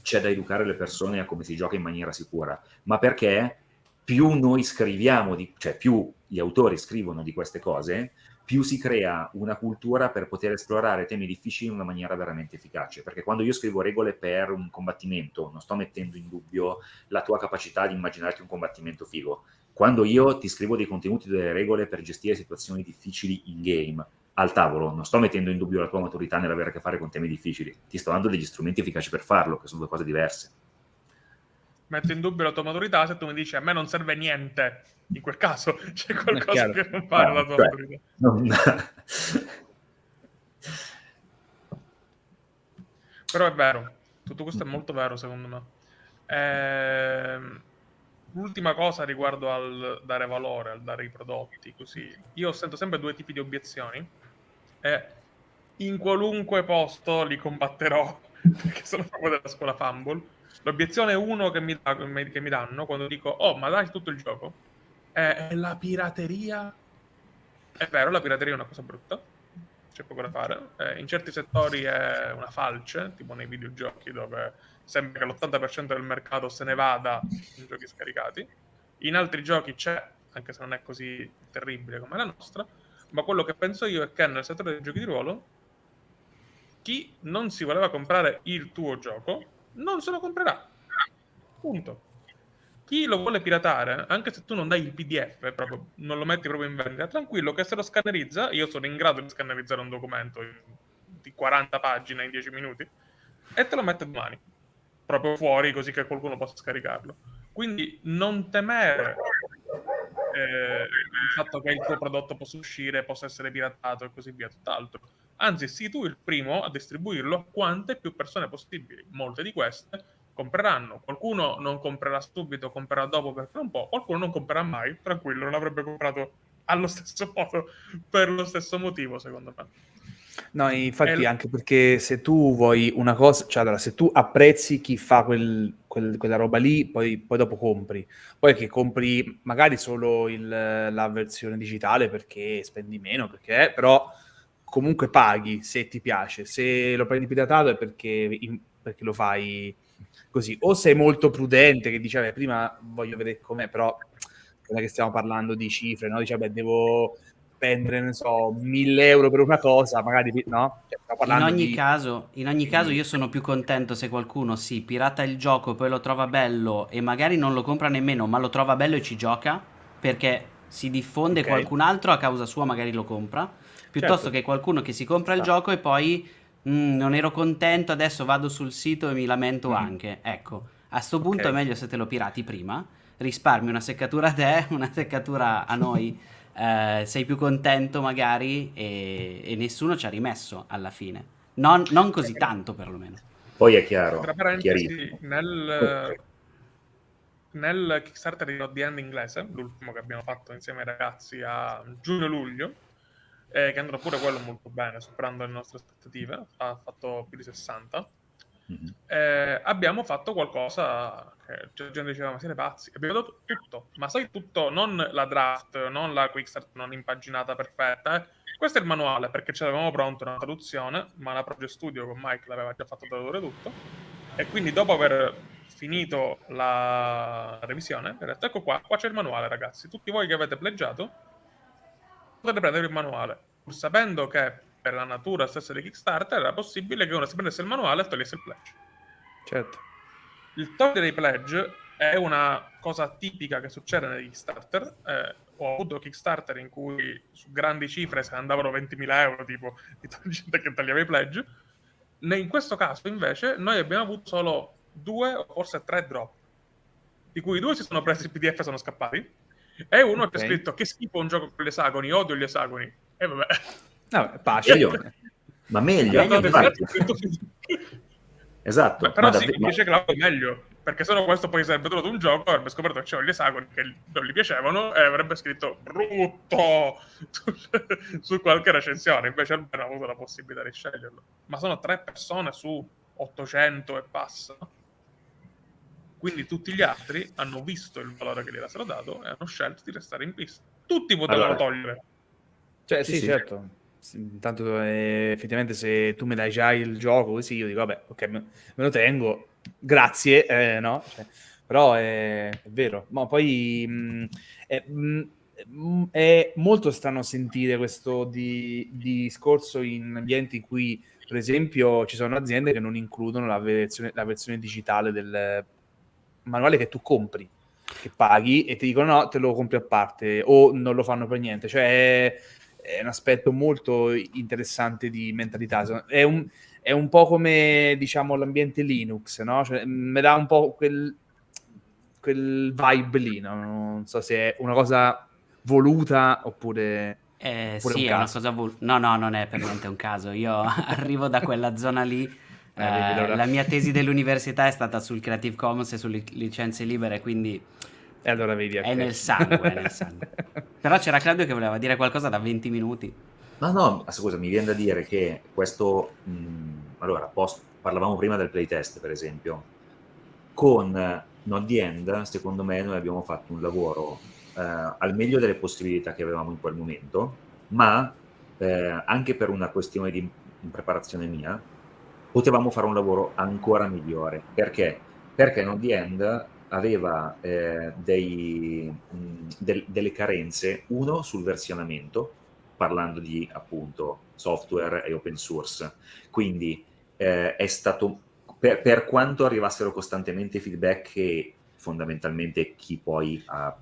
c'è da educare le persone a come si gioca in maniera sicura, ma perché più noi scriviamo, di, cioè più gli autori scrivono di queste cose, più si crea una cultura per poter esplorare temi difficili in una maniera veramente efficace. Perché quando io scrivo regole per un combattimento, non sto mettendo in dubbio la tua capacità di immaginarti un combattimento figo. Quando io ti scrivo dei contenuti, delle regole per gestire situazioni difficili in game, al tavolo, non sto mettendo in dubbio la tua maturità nell'avere a che fare con temi difficili, ti sto dando degli strumenti efficaci per farlo, che sono due cose diverse. Metto in dubbio la tua maturità se tu mi dici a me non serve niente. In quel caso c'è qualcosa che non fa la tua cioè, maturità. Non... Però è vero, tutto questo è molto vero secondo me. Ehm, l'ultima cosa riguardo al dare valore, al dare i prodotti, così. Io sento sempre due tipi di obiezioni e in qualunque posto li combatterò perché sono proprio della scuola Fumble. L'obiezione uno che mi, che mi danno quando dico oh ma dai tutto il gioco è la pirateria. È vero, la pirateria è una cosa brutta, c'è poco da fare. Eh, in certi settori è una falce, tipo nei videogiochi dove sembra che l'80% del mercato se ne vada in giochi scaricati. In altri giochi c'è, anche se non è così terribile come la nostra, ma quello che penso io è che nel settore dei giochi di ruolo chi non si voleva comprare il tuo gioco non se lo comprerà. Punto chi lo vuole piratare, anche se tu non dai il PDF, proprio, non lo metti proprio in vendita, tranquillo che se lo scannerizza, io sono in grado di scannerizzare un documento di 40 pagine in 10 minuti, e te lo mette domani, proprio fuori così che qualcuno possa scaricarlo. Quindi non temere eh, il fatto che il tuo prodotto possa uscire, possa essere piratato e così via, tutt'altro. Anzi, sii tu il primo a distribuirlo a quante più persone possibili. Molte di queste compreranno. Qualcuno non comprerà subito, comprerà dopo perché un po', qualcuno non comprerà mai, tranquillo, non avrebbe comprato allo stesso modo per lo stesso motivo, secondo me. No, infatti, e... anche perché se tu vuoi una cosa, cioè allora, se tu apprezzi chi fa quel, quel, quella roba lì, poi, poi, dopo compri. Poi che compri magari solo il, la versione digitale perché spendi meno, perché, però comunque paghi se ti piace. Se lo prendi piratato è perché, perché lo fai così. O sei molto prudente, che dice, prima voglio vedere com'è, però non è che stiamo parlando di cifre, no? Dice, beh, devo spendere, ne so, mille euro per una cosa, magari, no? Cioè, in, ogni di... caso, in ogni caso io sono più contento se qualcuno si pirata il gioco, poi lo trova bello e magari non lo compra nemmeno, ma lo trova bello e ci gioca, perché si diffonde okay. qualcun altro a causa sua magari lo compra, piuttosto certo. che qualcuno che si compra il gioco e poi mm, non ero contento, adesso vado sul sito e mi lamento mm. anche. Ecco, a sto punto okay. è meglio se te lo pirati prima, risparmi una seccatura a te, una seccatura a noi, eh, sei più contento magari e, e, nessuno ci ha rimesso alla fine. Non, non così tanto perlomeno. Poi è chiaro. Tra parentesi, nel, nel Kickstarter di The End inglese, l'ultimo che abbiamo fatto insieme ai ragazzi a giugno-luglio, eh, che andrà pure quello molto bene, superando le nostre aspettative, ha fatto più di 60. Mm-hmm. Eh, abbiamo fatto qualcosa che la gente diceva ma siete pazzi abbiamo dato tutto ma sai tutto non la draft non la quickstart non impaginata perfetta eh. questo è il manuale perché ce l'avevamo pronto una traduzione ma la Project Studio con Mike l'aveva già fatto tradurre tutto e quindi dopo aver finito la revisione ho detto ecco qua qua c'è il manuale ragazzi tutti voi che avete pleggiato potete prendere il manuale, pur sapendo che per la natura stessa di Kickstarter era possibile che uno si prendesse il manuale e togliesse il pledge. Certo. Il togliere i pledge è una cosa tipica che succede nei Kickstarter. Eh, ho avuto Kickstarter in cui su grandi cifre se andavano 20.000 euro, tipo di gente che tagliava i pledge. In questo caso, invece, noi abbiamo avuto solo due o forse tre drop, di cui due si sono presi il PDF e sono scappati, e uno okay. che ha scritto che schifo un gioco con gli esagoni, odio gli esagoni. E vabbè. No, pace. Ma meglio. esatto. Beh, però ma sì, davvero... dice Claudio è meglio, perché se no questo poi sarebbe trovato un gioco, avrebbe scoperto che c'erano gli esagoni che non gli piacevano e avrebbe scritto brutto su qualche recensione, invece almeno ha avuto la possibilità di sceglierlo. Ma sono tre persone su 800 e passa. Quindi tutti gli altri hanno visto il valore che gli era stato dato e hanno scelto di restare in pista. Tutti potevano allora. togliere. Cioè, sì, sì, sì. certo. Intanto eh, effettivamente se tu mi dai già il gioco così, io dico, vabbè, ok, me, me lo tengo, grazie, eh, no? Cioè, però è, è, vero. Ma poi mh, mm, è, mh, mm, è, molto strano sentire questo di, di discorso in ambienti in cui, per esempio, ci sono aziende che non includono la versione, la versione digitale del manuale che tu compri, che paghi e ti dicono no, te lo compri a parte o non lo fanno per niente. Cioè è, è un aspetto molto interessante di mentalità. È un, è un po' come diciamo l'ambiente Linux, no? Cioè, mi dà un po' quel, quel vibe lì, no? non so se è una cosa voluta oppure... Eh, oppure sì, un è una cosa vol- No, no, non è per niente un caso. Io arrivo da quella zona lì. Eh, eh, la mia tesi dell'università è stata sul Creative Commons e sulle licenze libere, quindi E allora vedi... è ok. nel sangue, è nel sangue. Però c'era Claudio che voleva dire qualcosa da 20 minuti. No, no, scusa, mi viene da dire che questo... mh, allora, post- parlavamo prima del playtest, per esempio. Con Not the End, secondo me, noi abbiamo fatto un lavoro eh, al meglio delle possibilità che avevamo in quel momento, ma eh, anche per una questione di preparazione mia, potevamo fare un lavoro ancora migliore. Perché? Perché Not the End aveva eh, dei, mh, del- delle carenze, uno sul versionamento, parlando di appunto software e open source. Quindi eh, è stato, per, per quanto arrivassero costantemente feedback che fondamentalmente chi poi ha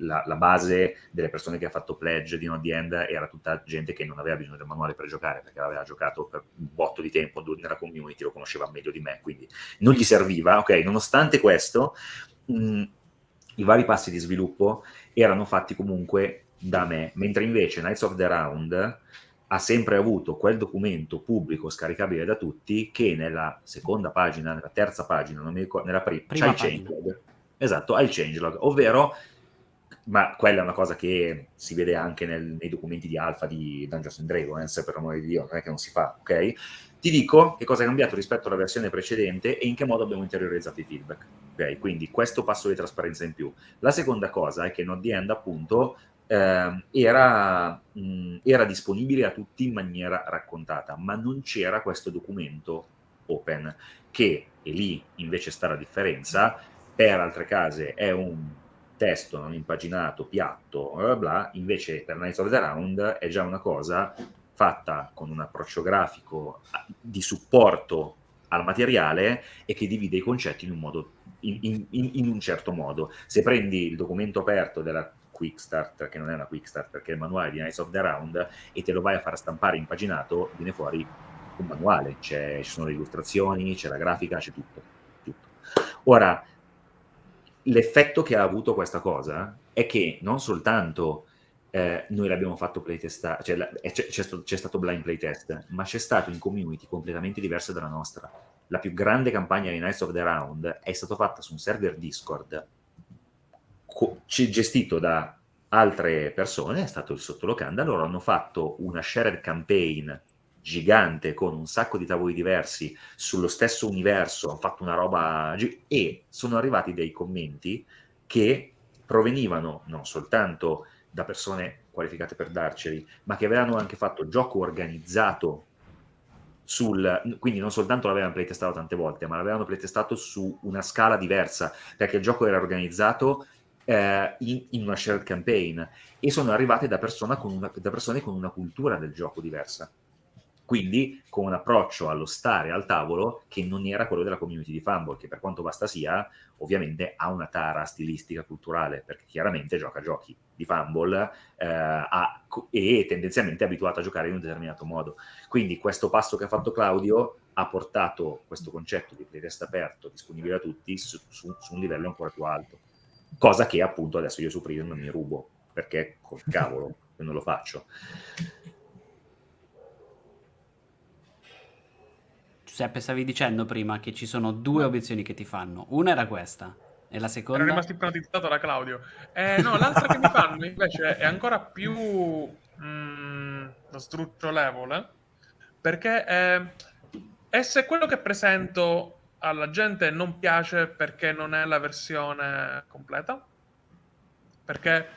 la, la base delle persone che ha fatto pledge di No The End era tutta gente che non aveva bisogno del manuale per giocare perché l'aveva giocato per un botto di tempo nella community, lo conosceva meglio di me, quindi non gli serviva, ok? Nonostante questo, mh, i vari passi di sviluppo erano fatti comunque da me, mentre invece Knights of the Round ha sempre avuto quel documento pubblico scaricabile da tutti che nella seconda pagina, nella terza pagina, non mi ricordo, nella pri- Prima c'ha il. Esatto, ha il changelog, ovvero ma quella è una cosa che si vede anche nel- nei documenti di alfa di Dungeons and Dragons, per amore di Dio, non è che non si fa, ok? Ti dico che cosa è cambiato rispetto alla versione precedente e in che modo abbiamo interiorizzato i feedback. Ok, quindi questo passo di trasparenza in più. La seconda cosa è che Not the End, appunto, ehm, era, mh, era disponibile a tutti in maniera raccontata, ma non c'era questo documento open, che, e lì invece sta la differenza, per altre case è un testo non impaginato, piatto, bla bla invece per Knights of the Round è già una cosa fatta con un approccio grafico di supporto al materiale e che divide i concetti in un, modo, in, in- in- un certo modo. Se prendi il documento aperto della Quick Start, che non è una Quick Start perché è il manuale di Knights of the Round, e te lo vai a far stampare impaginato, viene fuori un manuale, ci sono le illustrazioni, c'è la grafica, c'è tutto. tutto. Ora, l'effetto che ha avuto questa cosa è che non soltanto eh, noi l'abbiamo fatto playtestare, cioè c'è, stato, blind playtest, ma c'è stato in community completamente diversa dalla nostra. La più grande campagna di Knights of the Round è stata fatta su un server Discord gestito da altre persone, è stato il sottolocanda, loro hanno fatto una shared campaign gigante con un sacco di tavoli diversi sullo stesso universo, hanno fatto una roba e sono arrivati dei commenti che provenivano non soltanto da persone qualificate per darceli, ma che avevano anche fatto gioco organizzato sul, quindi non soltanto l'avevano playtestato tante volte, ma l'avevano playtestato su una scala diversa, perché il gioco era organizzato eh, in, in una shared campaign e sono arrivate da, una- da persone con una cultura del gioco diversa. Quindi con un approccio allo stare al tavolo che non era quello della community di Fumble, che per quanto basta sia, ovviamente ha una tara stilistica culturale, perché chiaramente gioca giochi di Fumble eh, ha- e tendenzialmente è abituato a giocare in un determinato modo. Quindi questo passo che ha fatto Claudio ha portato questo concetto di playtest aperto, disponibile a tutti, su, su- su un livello ancora più alto. Cosa che appunto adesso io su Prism mi rubo, perché col cavolo non lo faccio. Giuseppe, stavi dicendo prima che ci sono due obiezioni che ti fanno. Una era questa, e la seconda? rimasto ipnotizzato da Claudio. Eh, no, l'altra che mi fanno invece è ancora più mm, strucciolevole, perché eh, e se quello che presento alla gente non piace perché non è la versione completa? Perché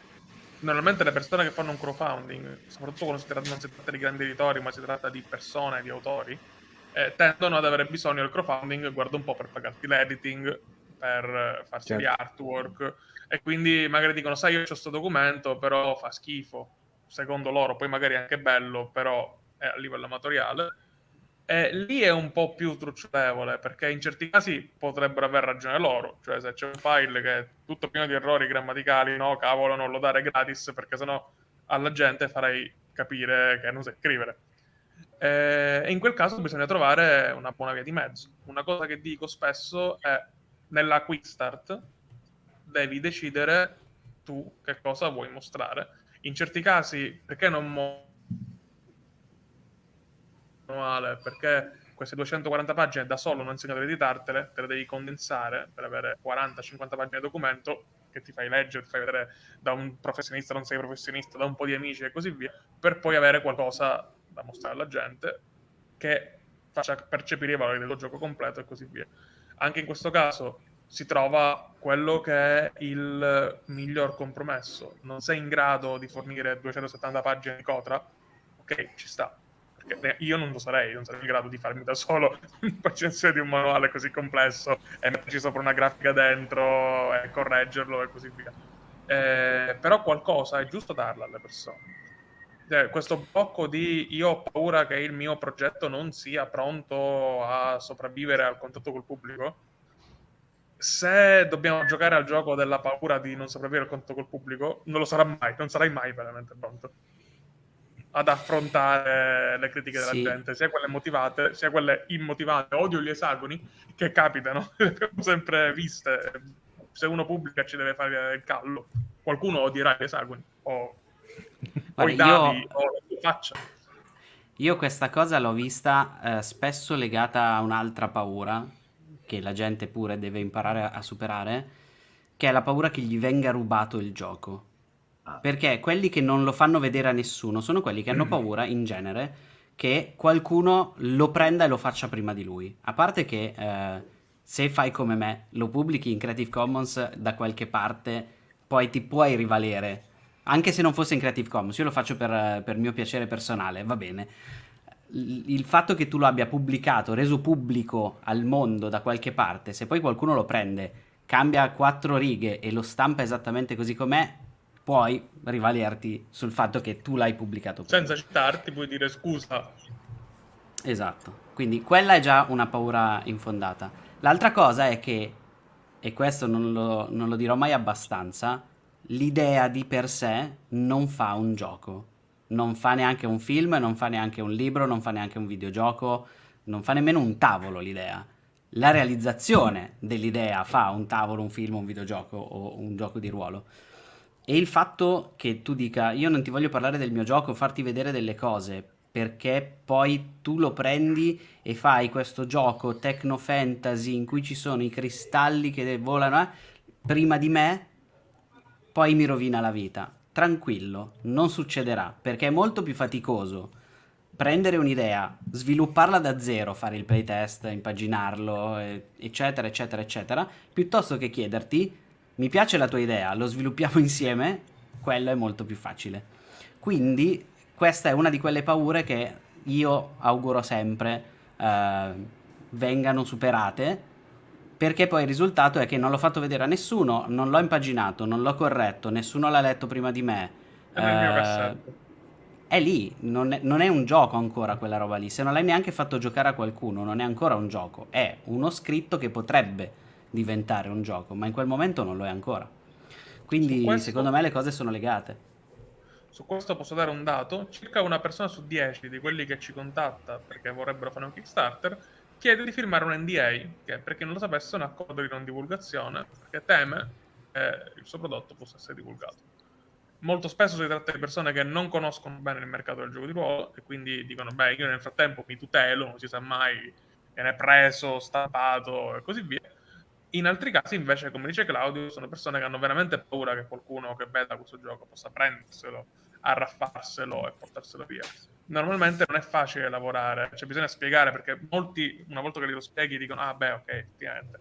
normalmente le persone che fanno un crowdfunding, soprattutto quando si tratta, non si tratta di grandi editori, ma si tratta di persone, di autori, eh, tendono ad avere bisogno del crowdfunding, guarda un po' per pagarti l'editing, per eh, farsi gli Certo. artwork, e quindi magari dicono, sai, io ho questo documento, però fa schifo, secondo loro, poi magari è anche bello, però è a livello amatoriale. E lì è un po' più trucciolevole, perché in certi casi potrebbero aver ragione loro, cioè se c'è un file che è tutto pieno di errori grammaticali, no, cavolo, non lo dare gratis, perché sennò alla gente farei capire che non sai scrivere. Eh, E in quel caso bisogna trovare una buona via di mezzo. Una cosa che dico spesso è nella quick start devi decidere tu che cosa vuoi mostrare. In certi casi, perché non mo- manuale? Perché queste 240 pagine da solo non insegnato ad editartele, te le devi condensare per avere 40-50 pagine di documento che ti fai leggere, ti fai vedere da un professionista, non sei professionista, da un po' di amici e così via, per poi avere qualcosa da mostrare alla gente che faccia percepire i valori del gioco completo e così via. Anche in questo caso si trova quello che è il miglior compromesso. Non sei in grado di fornire 270 pagine di Cotra? Ok, ci sta. Perché io non lo sarei, non sarei in grado di farmi da solo un'impazienza di un manuale così complesso e metterci sopra una grafica dentro e correggerlo e così via. Eh, però qualcosa è giusto darla alle persone cioè, questo blocco di io ho paura che il mio progetto non sia pronto a sopravvivere al contatto col pubblico. Se dobbiamo giocare al gioco della paura di non sopravvivere al contatto col pubblico, non lo sarà mai, non sarai mai veramente pronto ad affrontare le critiche della sì. gente, sia quelle motivate, sia quelle immotivate. Odio gli esagoni che capitano, le abbiamo sempre viste. Se uno pubblica ci deve fare il callo, qualcuno odierà gli esagoni o Guarda, davi, io... faccia. Io questa cosa l'ho vista eh, spesso legata a un'altra paura che la gente pure deve imparare a, a superare, che è la paura che gli venga rubato il gioco. Ah. Perché quelli che non lo fanno vedere a nessuno sono quelli che hanno paura, in genere, che qualcuno lo prenda e lo faccia prima di lui. A parte che eh, se fai come me, lo pubblichi in Creative Commons da qualche parte, poi ti puoi rivalere anche se non fosse in Creative Commons, io lo faccio per, per mio piacere personale, va bene. Il fatto che tu lo abbia pubblicato, reso pubblico al mondo da qualche parte, se poi qualcuno lo prende, cambia quattro righe e lo stampa esattamente così com'è, puoi rivalerti sul fatto che tu l'hai pubblicato. Prima. Senza citarti puoi dire scusa. Esatto, quindi quella è già una paura infondata. L'altra cosa è che, e questo non lo, non lo dirò mai abbastanza, l'idea di per sé non fa un gioco. Non fa neanche un film, non fa neanche un libro, non fa neanche un videogioco, non fa nemmeno un tavolo l'idea. La realizzazione dell'idea fa un tavolo, un film, un videogioco o un gioco di ruolo. E il fatto che tu dica io non ti voglio parlare del mio gioco, farti vedere delle cose, perché poi tu lo prendi e fai questo gioco techno fantasy in cui ci sono i cristalli che volano eh, prima di me poi mi rovina la vita. Tranquillo, non succederà, perché è molto più faticoso prendere un'idea, svilupparla da zero, fare il playtest, impaginarlo, eccetera, eccetera, eccetera, piuttosto che chiederti, mi piace la tua idea, lo sviluppiamo insieme, quello è molto più facile. Quindi questa è una di quelle paure che io auguro sempre eh, vengano superate perché poi il risultato è che non l'ho fatto vedere a nessuno, non l'ho impaginato, non l'ho corretto, nessuno l'ha letto prima di me. È cassetto. È lì, non è, non è, un gioco ancora quella roba lì. Se non l'hai neanche fatto giocare a qualcuno, non è ancora un gioco. È uno scritto che potrebbe diventare un gioco, ma in quel momento non lo è ancora. Quindi questo, secondo me le cose sono legate. Su questo posso dare un dato. Circa una persona su dieci di quelli che ci contatta perché vorrebbero fare un Kickstarter chiede di firmare un NDA, che per chi non lo sapesse è un accordo di non divulgazione, perché teme che il suo prodotto possa essere divulgato. Molto spesso si tratta di persone che non conoscono bene il mercato del gioco di ruolo e quindi dicono, beh, io nel frattempo mi tutelo, non si sa mai, viene preso, stampato e così via. In altri casi, invece, come dice Claudio, sono persone che hanno veramente paura che qualcuno che veda questo gioco possa prenderselo, arraffarselo e portarselo via normalmente non è facile lavorare, cioè bisogna spiegare perché molti, una volta che li lo spieghi, dicono, ah beh, ok, effettivamente.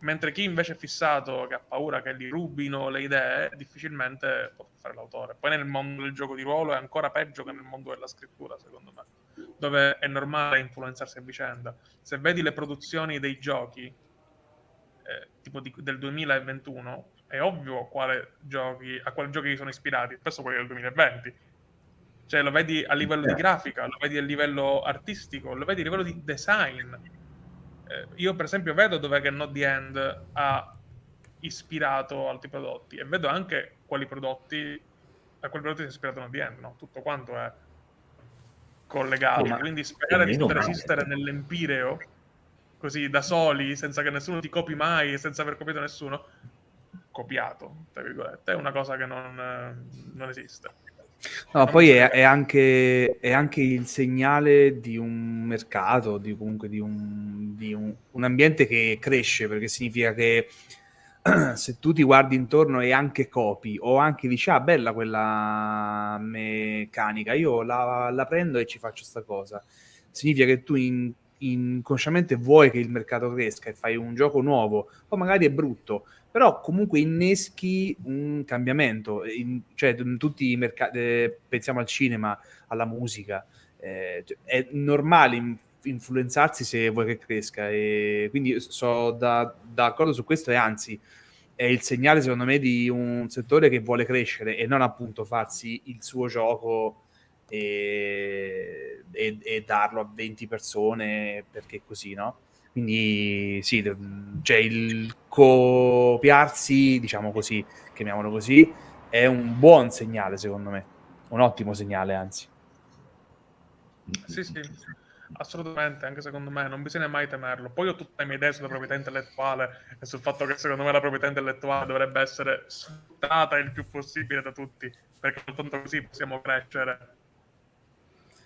Mentre chi invece è fissato, che ha paura che gli rubino le idee, difficilmente può fare l'autore. Poi nel mondo del gioco di ruolo è ancora peggio che nel mondo della scrittura, secondo me, dove è normale influenzarsi a vicenda. Se vedi le produzioni dei giochi, eh, tipo di, del 2021, è ovvio quale giochi, a quali giochi sono ispirati, spesso quelli del 2020 cioè lo vedi a livello di grafica, lo vedi a livello artistico, lo vedi a livello di design. Eh, io per esempio vedo dove che Not The End ha ispirato altri prodotti e vedo anche quali prodotti a quali prodotti si è ispirato Not The End, no? Tutto quanto è collegato. Ma Quindi sperare di poter esistere nell'empireo così da soli, senza che nessuno ti copi mai, senza aver copiato nessuno, copiato, tra virgolette, è una cosa che non, non esiste. No, poi è, è, anche, è, anche, il segnale di un mercato, di, comunque di, un, di un, un, ambiente che cresce, perché significa che se tu ti guardi intorno e anche copi, o anche dici, ah, bella quella meccanica, io la, la prendo e ci faccio sta cosa, significa che tu in, inconsciamente vuoi che il mercato cresca e fai un gioco nuovo, o magari è brutto, però comunque inneschi un cambiamento, in, cioè in tutti i mercati, eh, pensiamo al cinema, alla musica, eh, cioè, è normale in, influenzarsi se vuoi che cresca e quindi sono da, d'accordo su questo e anzi è il segnale secondo me di un settore che vuole crescere e non appunto farsi il suo gioco e, e, e darlo a 20 persone perché così, no? Quindi sì, cioè il copiarsi, diciamo così, chiamiamolo così, è un buon segnale secondo me, un ottimo segnale anzi. Sì, sì, assolutamente, anche secondo me, non bisogna mai temerlo. Poi ho tutte le mie idee sulla proprietà intellettuale e sul fatto che secondo me la proprietà intellettuale dovrebbe essere sfruttata il più possibile da tutti, perché soltanto così possiamo crescere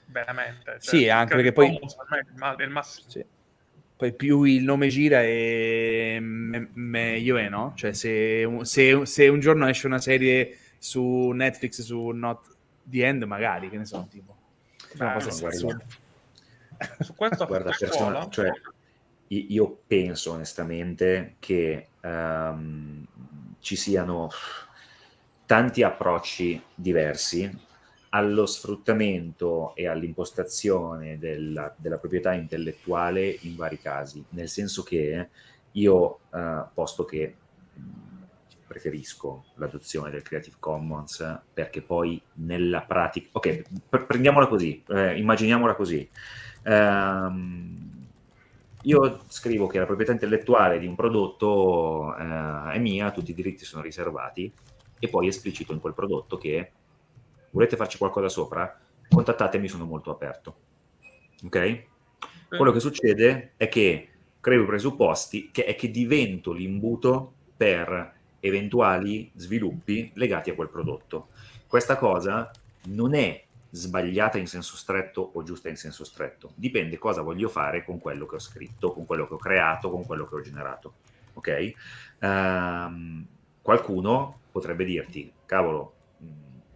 veramente. Cioè, sì, anche perché poi... È il massimo. Sì poi più il nome gira e me- meglio è, no? Cioè se, se, se, un giorno esce una serie su Netflix su Not The End, magari, che ne so, tipo. Beh, una cosa guarda, su questo guarda, persona, cioè, io penso onestamente che um, ci siano tanti approcci diversi allo sfruttamento e all'impostazione della, della, proprietà intellettuale in vari casi, nel senso che io, eh, posto che preferisco l'adozione del Creative Commons perché poi nella pratica, ok, pr- prendiamola così, eh, immaginiamola così. Um, io scrivo che la proprietà intellettuale di un prodotto eh, è mia, tutti i diritti sono riservati e poi esplicito in quel prodotto che volete farci qualcosa sopra, contattatemi, sono molto aperto. Ok? Quello che succede è che creo i presupposti che è che divento l'imbuto per eventuali sviluppi legati a quel prodotto. Questa cosa non è sbagliata in senso stretto o giusta in senso stretto, dipende cosa voglio fare con quello che ho scritto, con quello che ho creato, con quello che ho generato. Ok? Um, qualcuno potrebbe dirti, cavolo,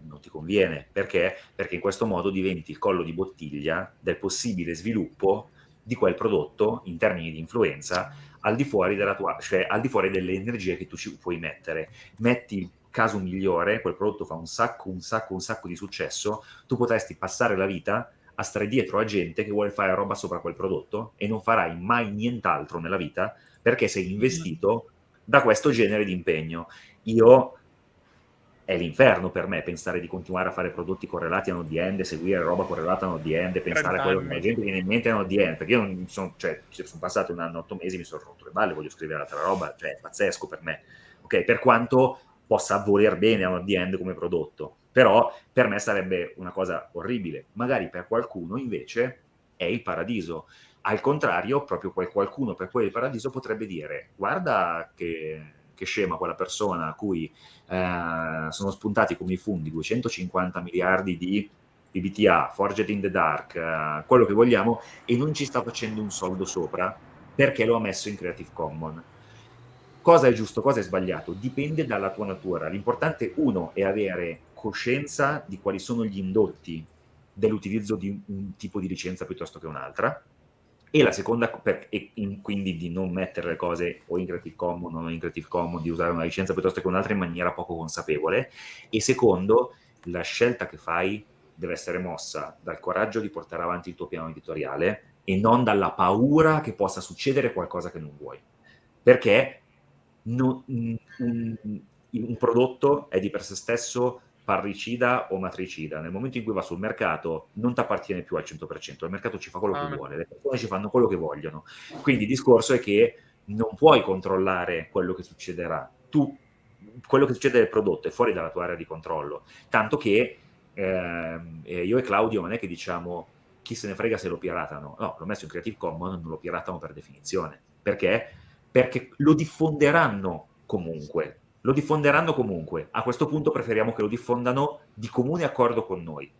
non ti conviene. Perché? Perché in questo modo diventi il collo di bottiglia del possibile sviluppo di quel prodotto in termini di influenza al di fuori, della tua, cioè al di fuori delle energie che tu ci puoi mettere. Metti il caso migliore, quel prodotto fa un sacco, un sacco, un sacco di successo, tu potresti passare la vita a stare dietro a gente che vuole fare roba sopra quel prodotto e non farai mai nient'altro nella vita perché sei investito da questo genere di impegno. Io è l'inferno per me pensare di continuare a fare prodotti correlati a Node.js, seguire roba correlata a Node.js, pensare a quello che la gente viene in mente a Node.js, perché io non sono, cioè, sono passato un anno, otto mesi, mi sono rotto le balle, voglio scrivere altra roba, cioè è pazzesco per me, ok? Per quanto possa voler bene a Node.js come prodotto, però per me sarebbe una cosa orribile, magari per qualcuno invece è il paradiso. Al contrario, proprio quel qualcuno per cui il paradiso potrebbe dire, guarda che che scema quella persona a cui eh, sono spuntati come i funghi 250 miliardi di PBTA, Forged in the Dark, eh, quello che vogliamo, e non ci sta facendo un soldo sopra perché lo ha messo in Creative Commons. Cosa è giusto, cosa è sbagliato? Dipende dalla tua natura. L'importante, uno, è avere coscienza di quali sono gli indotti dell'utilizzo di un tipo di licenza piuttosto che un'altra, e la seconda, per, e in, quindi di non mettere le cose o in Creative Commons o non in Creative Commons, di usare una licenza piuttosto che un'altra in maniera poco consapevole. E secondo, la scelta che fai deve essere mossa dal coraggio di portare avanti il tuo piano editoriale e non dalla paura che possa succedere qualcosa che non vuoi. Perché non, un, un prodotto è di per sé stesso parricida o matricida, nel momento in cui va sul mercato non ti appartiene più al 100%, il mercato ci fa quello ah, che vuole, le persone ci fanno quello che vogliono. Quindi il discorso è che non puoi controllare quello che succederà. Tu, quello che succede nel prodotto è fuori dalla tua area di controllo, tanto che eh, io e Claudio non è che diciamo chi se ne frega se lo piratano, no, l'ho messo in Creative Commons, non lo piratano per definizione. Perché? Perché lo diffonderanno comunque lo diffonderanno comunque. A questo punto preferiamo che lo diffondano di comune accordo con noi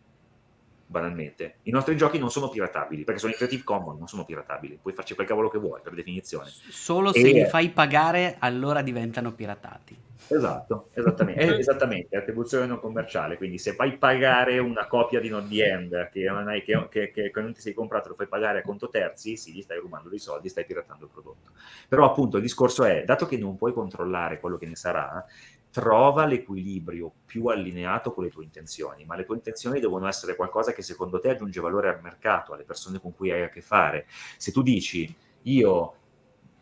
banalmente. I nostri giochi non sono piratabili, perché sono in Creative Commons, non sono piratabili. Puoi farci quel cavolo che vuoi, per definizione. Solo se li fai pagare, allora diventano piratati. Esatto, esattamente, eh. esattamente, attribuzione non commerciale, quindi se fai pagare una copia di Not The End che non, hai, che, che, che, che non ti sei comprato, lo fai pagare a conto terzi, sì, gli stai rubando dei soldi, stai piratando il prodotto. Però appunto il discorso è, dato che non puoi controllare quello che ne sarà, trova l'equilibrio più allineato con le tue intenzioni, ma le tue intenzioni devono essere qualcosa che secondo te aggiunge valore al mercato, alle persone con cui hai a che fare. Se tu dici io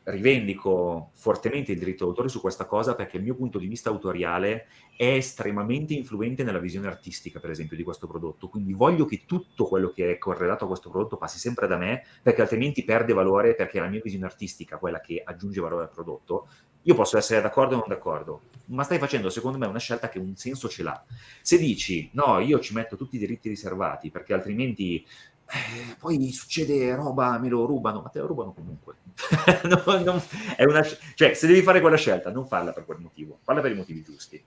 rivendico fortemente il diritto d'autore su questa cosa perché il mio punto di vista autoriale è estremamente influente nella visione artistica, per esempio, di questo prodotto. Quindi voglio che tutto quello che è correlato a questo prodotto passi sempre da me, perché altrimenti perde valore, perché la mia visione artistica, quella che aggiunge valore al prodotto, io posso essere d'accordo o non d'accordo, ma stai facendo secondo me una scelta che un senso ce l'ha. Se dici no, io ci metto tutti i diritti riservati perché altrimenti eh, poi succede roba, me lo rubano, ma te lo rubano comunque. no, non, una, cioè, se devi fare quella scelta, non farla per quel motivo, farla per i motivi giusti.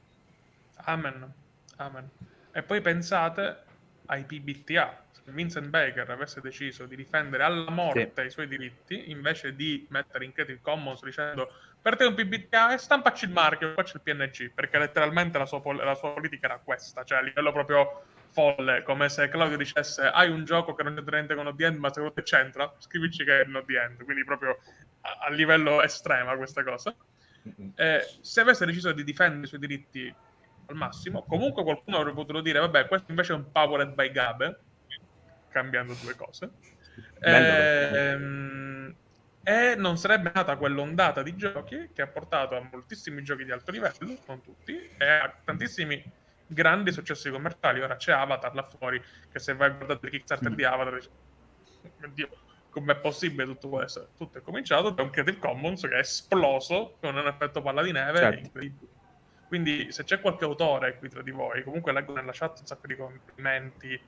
Amen. Amen. E poi pensate ai PBTA. Se Vincent Baker avesse deciso di difendere alla morte sì. i suoi diritti, invece di mettere in Creative Commons dicendo per te un PBTA e stampaci il marchio, c'è il PNG, perché letteralmente la sua, la sua politica era questa, cioè a livello proprio folle, come se Claudio dicesse hai un gioco che non c'entra niente con ODN, ma secondo te c'entra, scrivici che è un ODN, quindi proprio a, a livello estrema questa cosa. Eh, se avesse deciso di difendere i suoi diritti al massimo, comunque qualcuno avrebbe potuto dire vabbè, questo invece è un powered by Gabe, cambiando due cose. Ehm, e non sarebbe nata quell'ondata di giochi che ha portato a moltissimi giochi di alto livello, non tutti, e a tantissimi grandi successi commerciali. Ora c'è Avatar là fuori, che se vai a guardare il Kickstarter mm. di Avatar, oddio, com'è possibile tutto questo? Tutto è cominciato da un Creative Commons che è esploso con un effetto palla di neve certo. incredibile. Quindi se c'è qualche autore qui tra di voi, comunque leggo nella chat un sacco di complimenti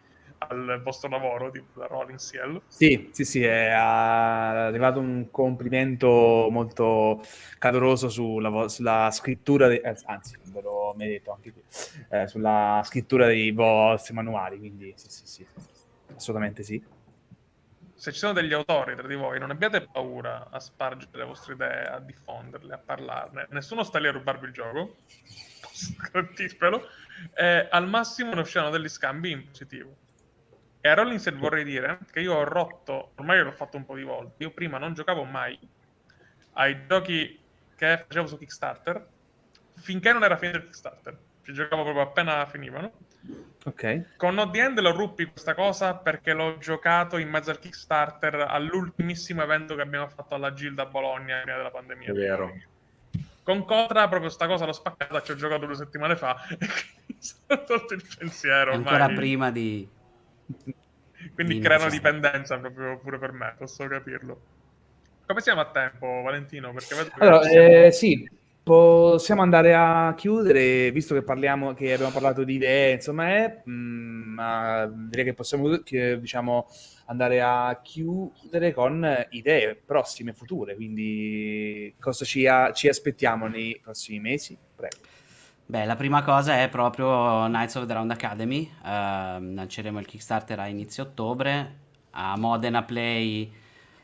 al vostro lavoro di Rolling Ciel. Sì, sì, sì, è arrivato un complimento molto caloroso sulla, sulla scrittura, de- eh, anzi, ve l'ho detto anche qui, eh, sulla scrittura dei vostri manuali, quindi sì, sì, sì, assolutamente sì. Se ci sono degli autori tra di voi, non abbiate paura a spargere le vostre idee, a diffonderle, a parlarne. Nessuno sta lì a rubarvi il gioco, garantisvelo. Eh, al massimo ne usciranno degli scambi in positivo e a Rolling vorrei dire che io ho rotto, ormai l'ho fatto un po' di volte, io prima non giocavo mai ai giochi che facevo su Kickstarter finché non era finito il Kickstarter. Ci giocavo proprio appena finivano. Ok. Con No The End lo ruppi questa cosa perché l'ho giocato in mezzo al Kickstarter all'ultimissimo evento che abbiamo fatto alla Gilda Bologna prima della pandemia. È vero. Con Cotra proprio sta cosa l'ho spaccata, ci ho giocato due settimane fa e quindi sono tolto il pensiero. Ancora prima di quindi creano dipendenza proprio pure per me, posso capirlo. Come siamo a tempo, Valentino? Perché allora, eh, sì, possiamo andare a chiudere, visto che parliamo, che abbiamo parlato di idee, insomma, è, mh, mm, direi che possiamo, che, diciamo, andare a chiudere con idee prossime, future, quindi cosa ci, a, ci aspettiamo nei prossimi mesi? Prego. Beh, la prima cosa è proprio Knights of the Round Academy, uh, lanceremo il Kickstarter a inizio ottobre, a Modena Play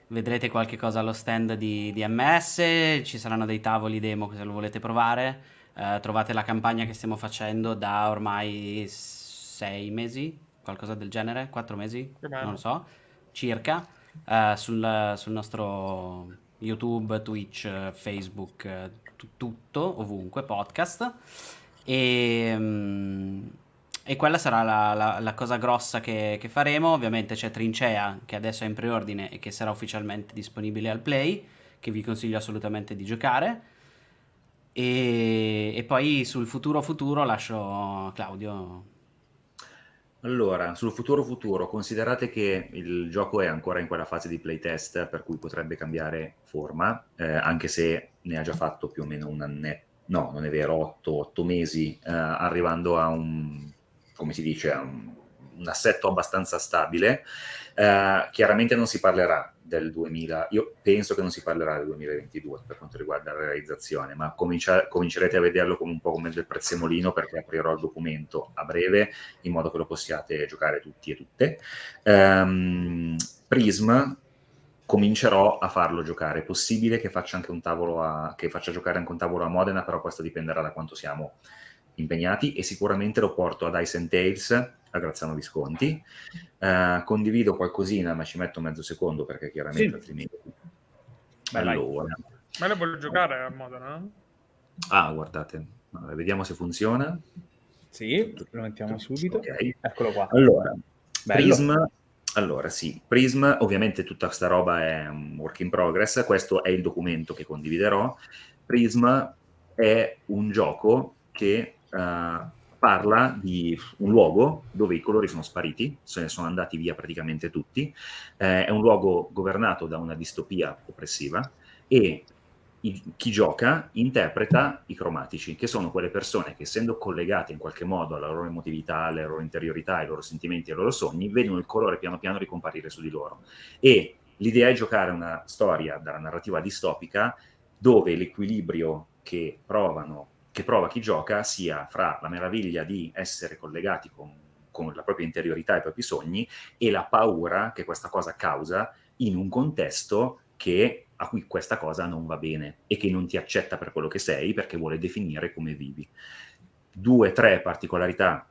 vedrete qualche cosa allo stand di, di MS, ci saranno dei tavoli demo se lo volete provare, uh, trovate la campagna che stiamo facendo da ormai sei mesi, qualcosa del genere, quattro mesi, non lo so, circa, uh, sul, sul nostro YouTube, Twitch, Facebook, tutto, ovunque, podcast. E, um, e quella sarà la, la, la cosa grossa che, che, faremo. Ovviamente c'è Trincea che adesso è in preordine e che sarà ufficialmente disponibile al Play, che vi consiglio assolutamente di giocare. E, e poi sul futuro futuro lascio Claudio allora, sul futuro futuro, considerate che il gioco è ancora in quella fase di playtest, per cui potrebbe cambiare forma, eh, anche se ne ha già fatto più o meno un annetto, no, non è vero, otto, otto mesi, eh, arrivando a un, come si dice, a un, un assetto abbastanza stabile. Uh, chiaramente non si parlerà del 2000, io penso che non si parlerà del 2022 per quanto riguarda la realizzazione, ma comincia, comincerete a vederlo come un po' come del prezzemolino perché aprirò il documento a breve in modo che lo possiate giocare tutti e tutte. Um, Prism comincerò a farlo giocare. È possibile che faccia anche un tavolo a, che faccia giocare anche un tavolo a Modena, però questo dipenderà da quanto siamo impegnati e sicuramente lo porto ad Ice and Tales a Graziano Visconti. Uh, condivido qualcosina, ma ci metto mezzo secondo perché chiaramente sì. altrimenti... Allora. Ma lo voglio giocare a Modena? Ah, guardate, allora, vediamo se funziona. Sì, lo mettiamo subito. Okay. Eccolo qua. Allora, Bello. Prism allora, sì, Prism, ovviamente tutta questa roba è un work in progress, questo è il documento che condividerò. Prism è un gioco che uh, parla di un luogo dove i colori sono spariti, se ne sono andati via praticamente tutti, eh, è un luogo governato da una distopia oppressiva e i, chi gioca interpreta i cromatici, che sono quelle persone che essendo collegate in qualche modo alla loro emotività, alle loro interiorità, ai loro sentimenti, ai loro sogni, vedono il colore piano piano ricomparire su di loro. E l'idea è giocare una storia dalla narrativa distopica dove l'equilibrio che provano che prova chi gioca sia fra la meraviglia di essere collegati con, con la propria interiorità e i propri sogni e la paura che questa cosa causa in un contesto che a cui questa cosa non va bene e che non ti accetta per quello che sei perché vuole definire come vivi. Due, tre particolarità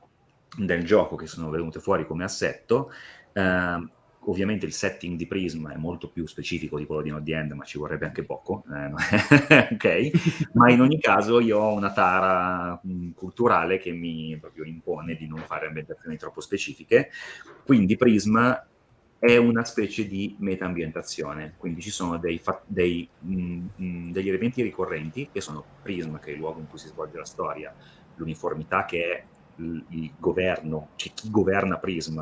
del gioco che sono venute fuori come assetto. Eh, ovviamente il setting di Prism è molto più specifico di quello di Not The End, ma ci vorrebbe anche poco, eh, ok? ma in ogni caso io ho una tara mm, culturale che mi proprio impone di non fare ambientazioni troppo specifiche, quindi Prism è una specie di meta-ambientazione, quindi ci sono dei, dei, mh, mm, mh, mm, degli elementi ricorrenti che sono Prism, che è il luogo in cui si svolge la storia, l'uniformità che è il, il governo, cioè chi governa Prism,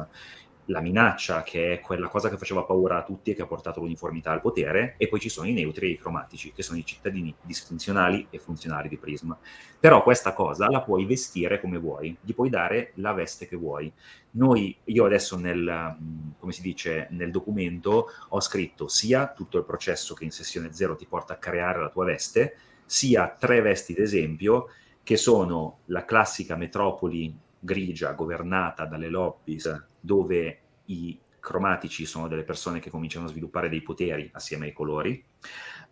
la minaccia, che è quella cosa che faceva paura a tutti e che ha portato l'uniformità al potere, e poi ci sono i neutri e i cromatici, che sono i cittadini disfunzionali e funzionali di Prism. Però questa cosa la puoi vestire come vuoi, gli puoi dare la veste che vuoi. Noi, io adesso nel, mm, come si dice, nel documento ho scritto sia tutto il processo che in sessione zero ti porta a creare la tua veste, sia tre vesti d'esempio, che sono la classica metropoli grigia governata dalle lobbies dove i cromatici sono delle persone che cominciano a sviluppare dei poteri assieme ai colori,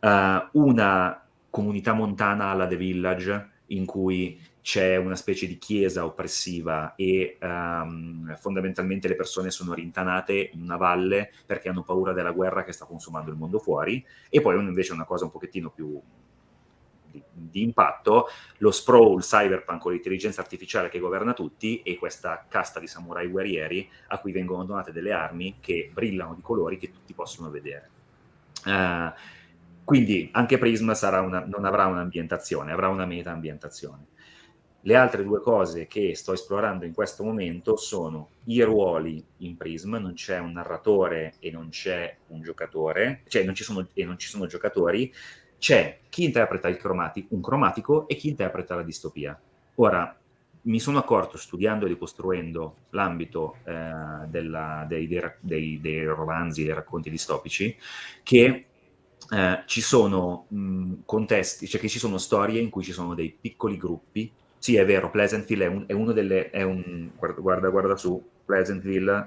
uh, una comunità montana alla The Village in cui c'è una specie di chiesa oppressiva e um, fondamentalmente le persone sono rintanate in una valle perché hanno paura della guerra che sta consumando il mondo fuori. E poi invece una cosa un pochettino più di, di, impatto, lo sprawl cyberpunk con l'intelligenza artificiale che governa tutti e questa casta di samurai guerrieri a cui vengono donate delle armi che brillano di colori che tutti possono vedere. Uh, quindi anche Prism una, non avrà un'ambientazione, avrà una meta-ambientazione. Le altre due cose che sto esplorando in questo momento sono i ruoli in Prism, non c'è un narratore e non c'è un giocatore, cioè non ci sono, e non ci sono giocatori, c'è chi interpreta cromatico, un cromatico e chi interpreta la distopia. Ora, mi sono accorto studiando e ricostruendo l'ambito eh, dei, dei, dei, romanzi, dei racconti distopici, che eh, ci sono mh, contesti, cioè che ci sono storie in cui ci sono dei piccoli gruppi. Sì, è vero, Pleasantville è, un, è uno delle... È un, guarda, guarda su, Pleasantville...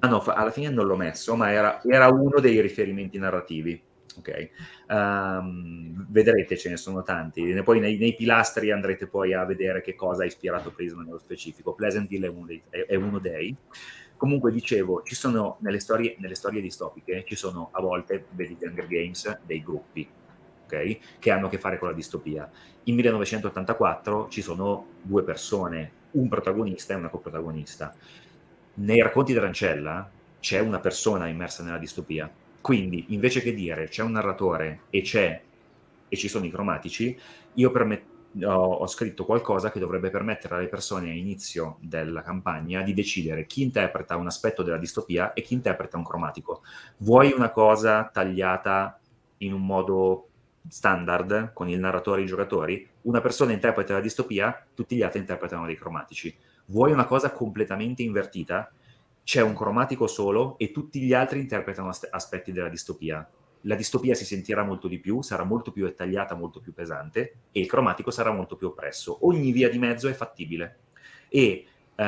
Ah no, alla fine non l'ho messo, ma era, era uno dei riferimenti narrativi ok? Um, vedrete, ce ne sono tanti. Poi nei, nei, pilastri andrete poi a vedere che cosa ha ispirato Prisma nello specifico. Pleasantville è uno dei. È, uno dei. Comunque dicevo, ci sono nelle storie, nelle storie distopiche, ci sono a volte, vedi Hunger Games, dei gruppi, okay? Che hanno a che fare con la distopia. In 1984 ci sono due persone, un protagonista e una coprotagonista. Nei racconti d'Arancella c'è una persona immersa nella distopia, quindi, invece che dire c'è un narratore e c'è e ci sono i cromatici, io ho, ho, scritto qualcosa che dovrebbe permettere alle persone all'inizio della campagna di decidere chi interpreta un aspetto della distopia e chi interpreta un cromatico. Vuoi una cosa tagliata in un modo standard con il narratore e i giocatori? Una persona interpreta la distopia, tutti gli altri interpretano dei cromatici Vuoi una cosa completamente invertita? C'è un cromatico solo e tutti gli altri interpretano aspetti della distopia. La distopia si sentirà molto di più, sarà molto più dettagliata, molto più pesante e il cromatico sarà molto più oppresso. Ogni via di mezzo è fattibile. E uh,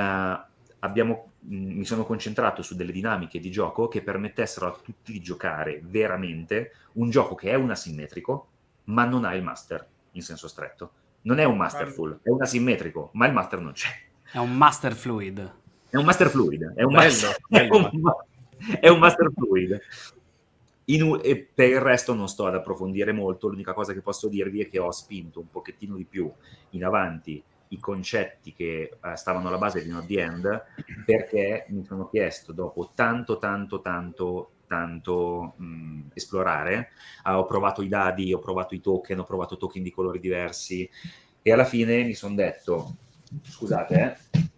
abbiamo, mm, mi sono concentrato su delle dinamiche di gioco che permettessero a tutti di giocare veramente un gioco che è un asimmetrico, ma non ha il master in senso stretto. Non è un masterful, è un asimmetrico, ma il master non c'è. È un master fluid. È un master fluid, è un, bello, master, bello. È un, è un master fluid. In, e per il resto non sto ad approfondire molto, l'unica cosa che posso dirvi è che ho spinto un pochettino di più in avanti i concetti che uh, stavano alla base di Not The End perché mi sono chiesto dopo tanto tanto tanto tanto mh, esplorare uh, ho provato i dadi, ho provato i token ho provato token di colori diversi e alla fine mi sono detto scusate eh.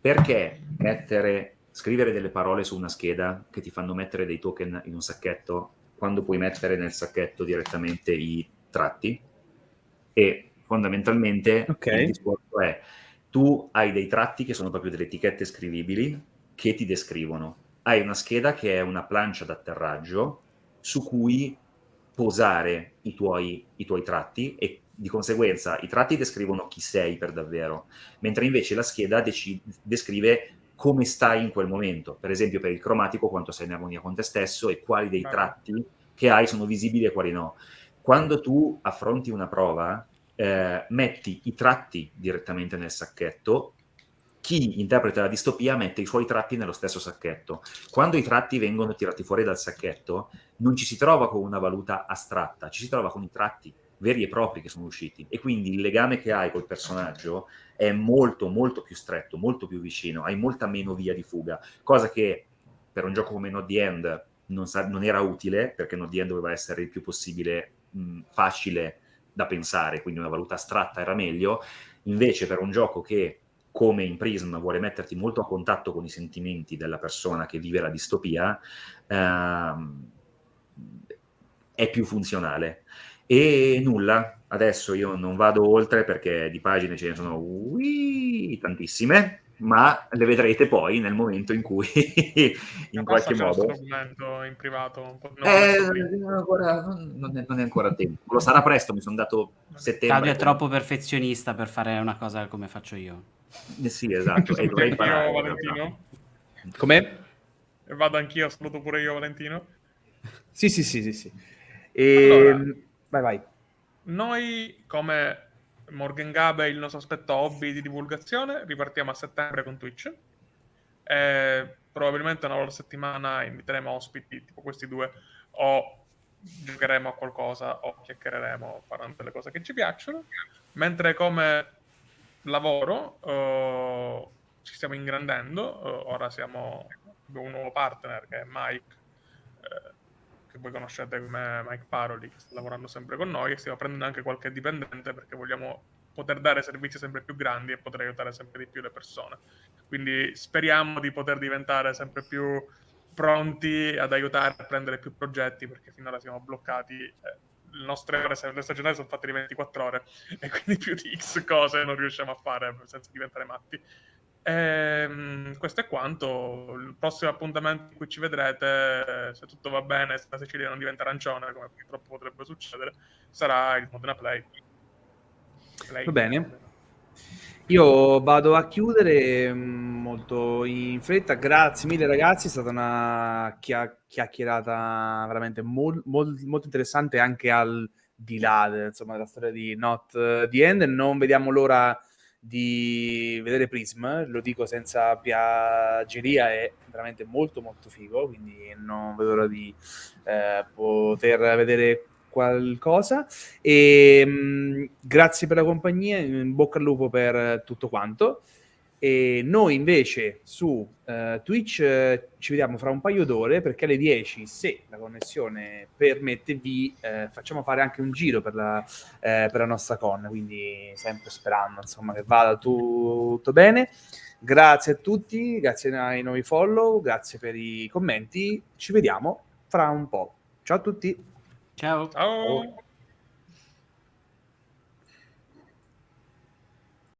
Perché mettere scrivere delle parole su una scheda che ti fanno mettere dei token in un sacchetto quando puoi mettere nel sacchetto direttamente i tratti e fondamentalmente okay. il discorso è tu hai dei tratti che sono proprio delle etichette scrivibili che ti descrivono. Hai una scheda che è una plancia d'atterraggio su cui posare i tuoi, i tuoi tratti e di conseguenza i tratti descrivono chi sei per davvero, mentre invece la scheda descrive come stai in quel momento. Per esempio per il cromatico quanto sei in armonia con te stesso e quali dei tratti che hai sono visibili e quali no. Quando tu affronti una prova, eh, metti i tratti direttamente nel sacchetto, chi interpreta la distopia mette i suoi tratti nello stesso sacchetto. Quando i tratti vengono tirati fuori dal sacchetto, non ci si trova con una valuta astratta, ci si trova con i tratti veri e propri che sono usciti e quindi il legame che hai col personaggio è molto molto più stretto, molto più vicino, hai molta meno via di fuga, cosa che per un gioco come Not The End non, sa- non era utile perché Not The End doveva essere il più possibile mh, facile da pensare, quindi una valuta astratta era meglio, invece per un gioco che come in Prism vuole metterti molto a contatto con i sentimenti della persona che vive la distopia, ehm, è più funzionale. E nulla, adesso io non vado oltre perché di pagine ce ne sono ui, tantissime, ma le vedrete poi nel momento in cui in qualche modo. in privato? Eh, ancora, non, è, non, è, ancora tempo. Lo sarà presto mi sono dato settembre Claudio è troppo perfezionista per fare una cosa come faccio io. Eh sì esatto. E dovrei imparare Valentino. Come? vado anch'io saluto pure io Valentino. Sì sì sì sì, sì. E... Allora, vai vai noi come Morgan Gabe il nostro aspetto hobby di divulgazione. Ripartiamo a settembre con Twitch. E probabilmente una volta a settimana inviteremo ospiti tipo questi due o giocheremo a qualcosa o chiacchiereremo parlando delle cose che ci piacciono. Mentre come lavoro uh, ci stiamo ingrandendo, uh, ora siamo un nuovo partner che è Mike. Che voi conoscete come Mike Paroli, che sta lavorando sempre con noi, e stiamo prendendo anche qualche dipendente perché vogliamo poter dare servizi sempre più grandi e poter aiutare sempre di più le persone. Quindi speriamo di poter diventare sempre più pronti ad aiutare a prendere più progetti perché finora siamo bloccati. Eh, le nostre ore, le stagionali sono fatte di 24 ore e quindi più di X cose non riusciamo a fare senza diventare matti. Ehm, questo è quanto. Il prossimo appuntamento in cui ci vedrete, se tutto va bene, se la Sicilia non diventa arancione, come purtroppo potrebbe succedere, sarà il Modena Play. Play. Va bene. Io vado a chiudere mm, molto in fretta. Grazie mille ragazzi, è stata una chiacchierata veramente mol- mol- molto interessante anche al di là insomma, della storia di Not the End. Non vediamo l'ora di vedere Prism, lo dico senza piaggeria, è veramente molto molto figo, quindi non vedo l'ora di eh, poter vedere qualcosa. E mh, mm, grazie per la compagnia, in bocca al lupo per tutto quanto e noi invece su uh, Twitch uh, ci vediamo fra un paio d'ore perché alle 10, se la connessione permette, vi uh, facciamo fare anche un giro per la, per la, nostra con, quindi sempre sperando insomma, che vada tu, tutto bene. Grazie a tutti, grazie ai nuovi follow, grazie per i commenti, ci vediamo fra un po'. Ciao a tutti. Ciao. Ciao.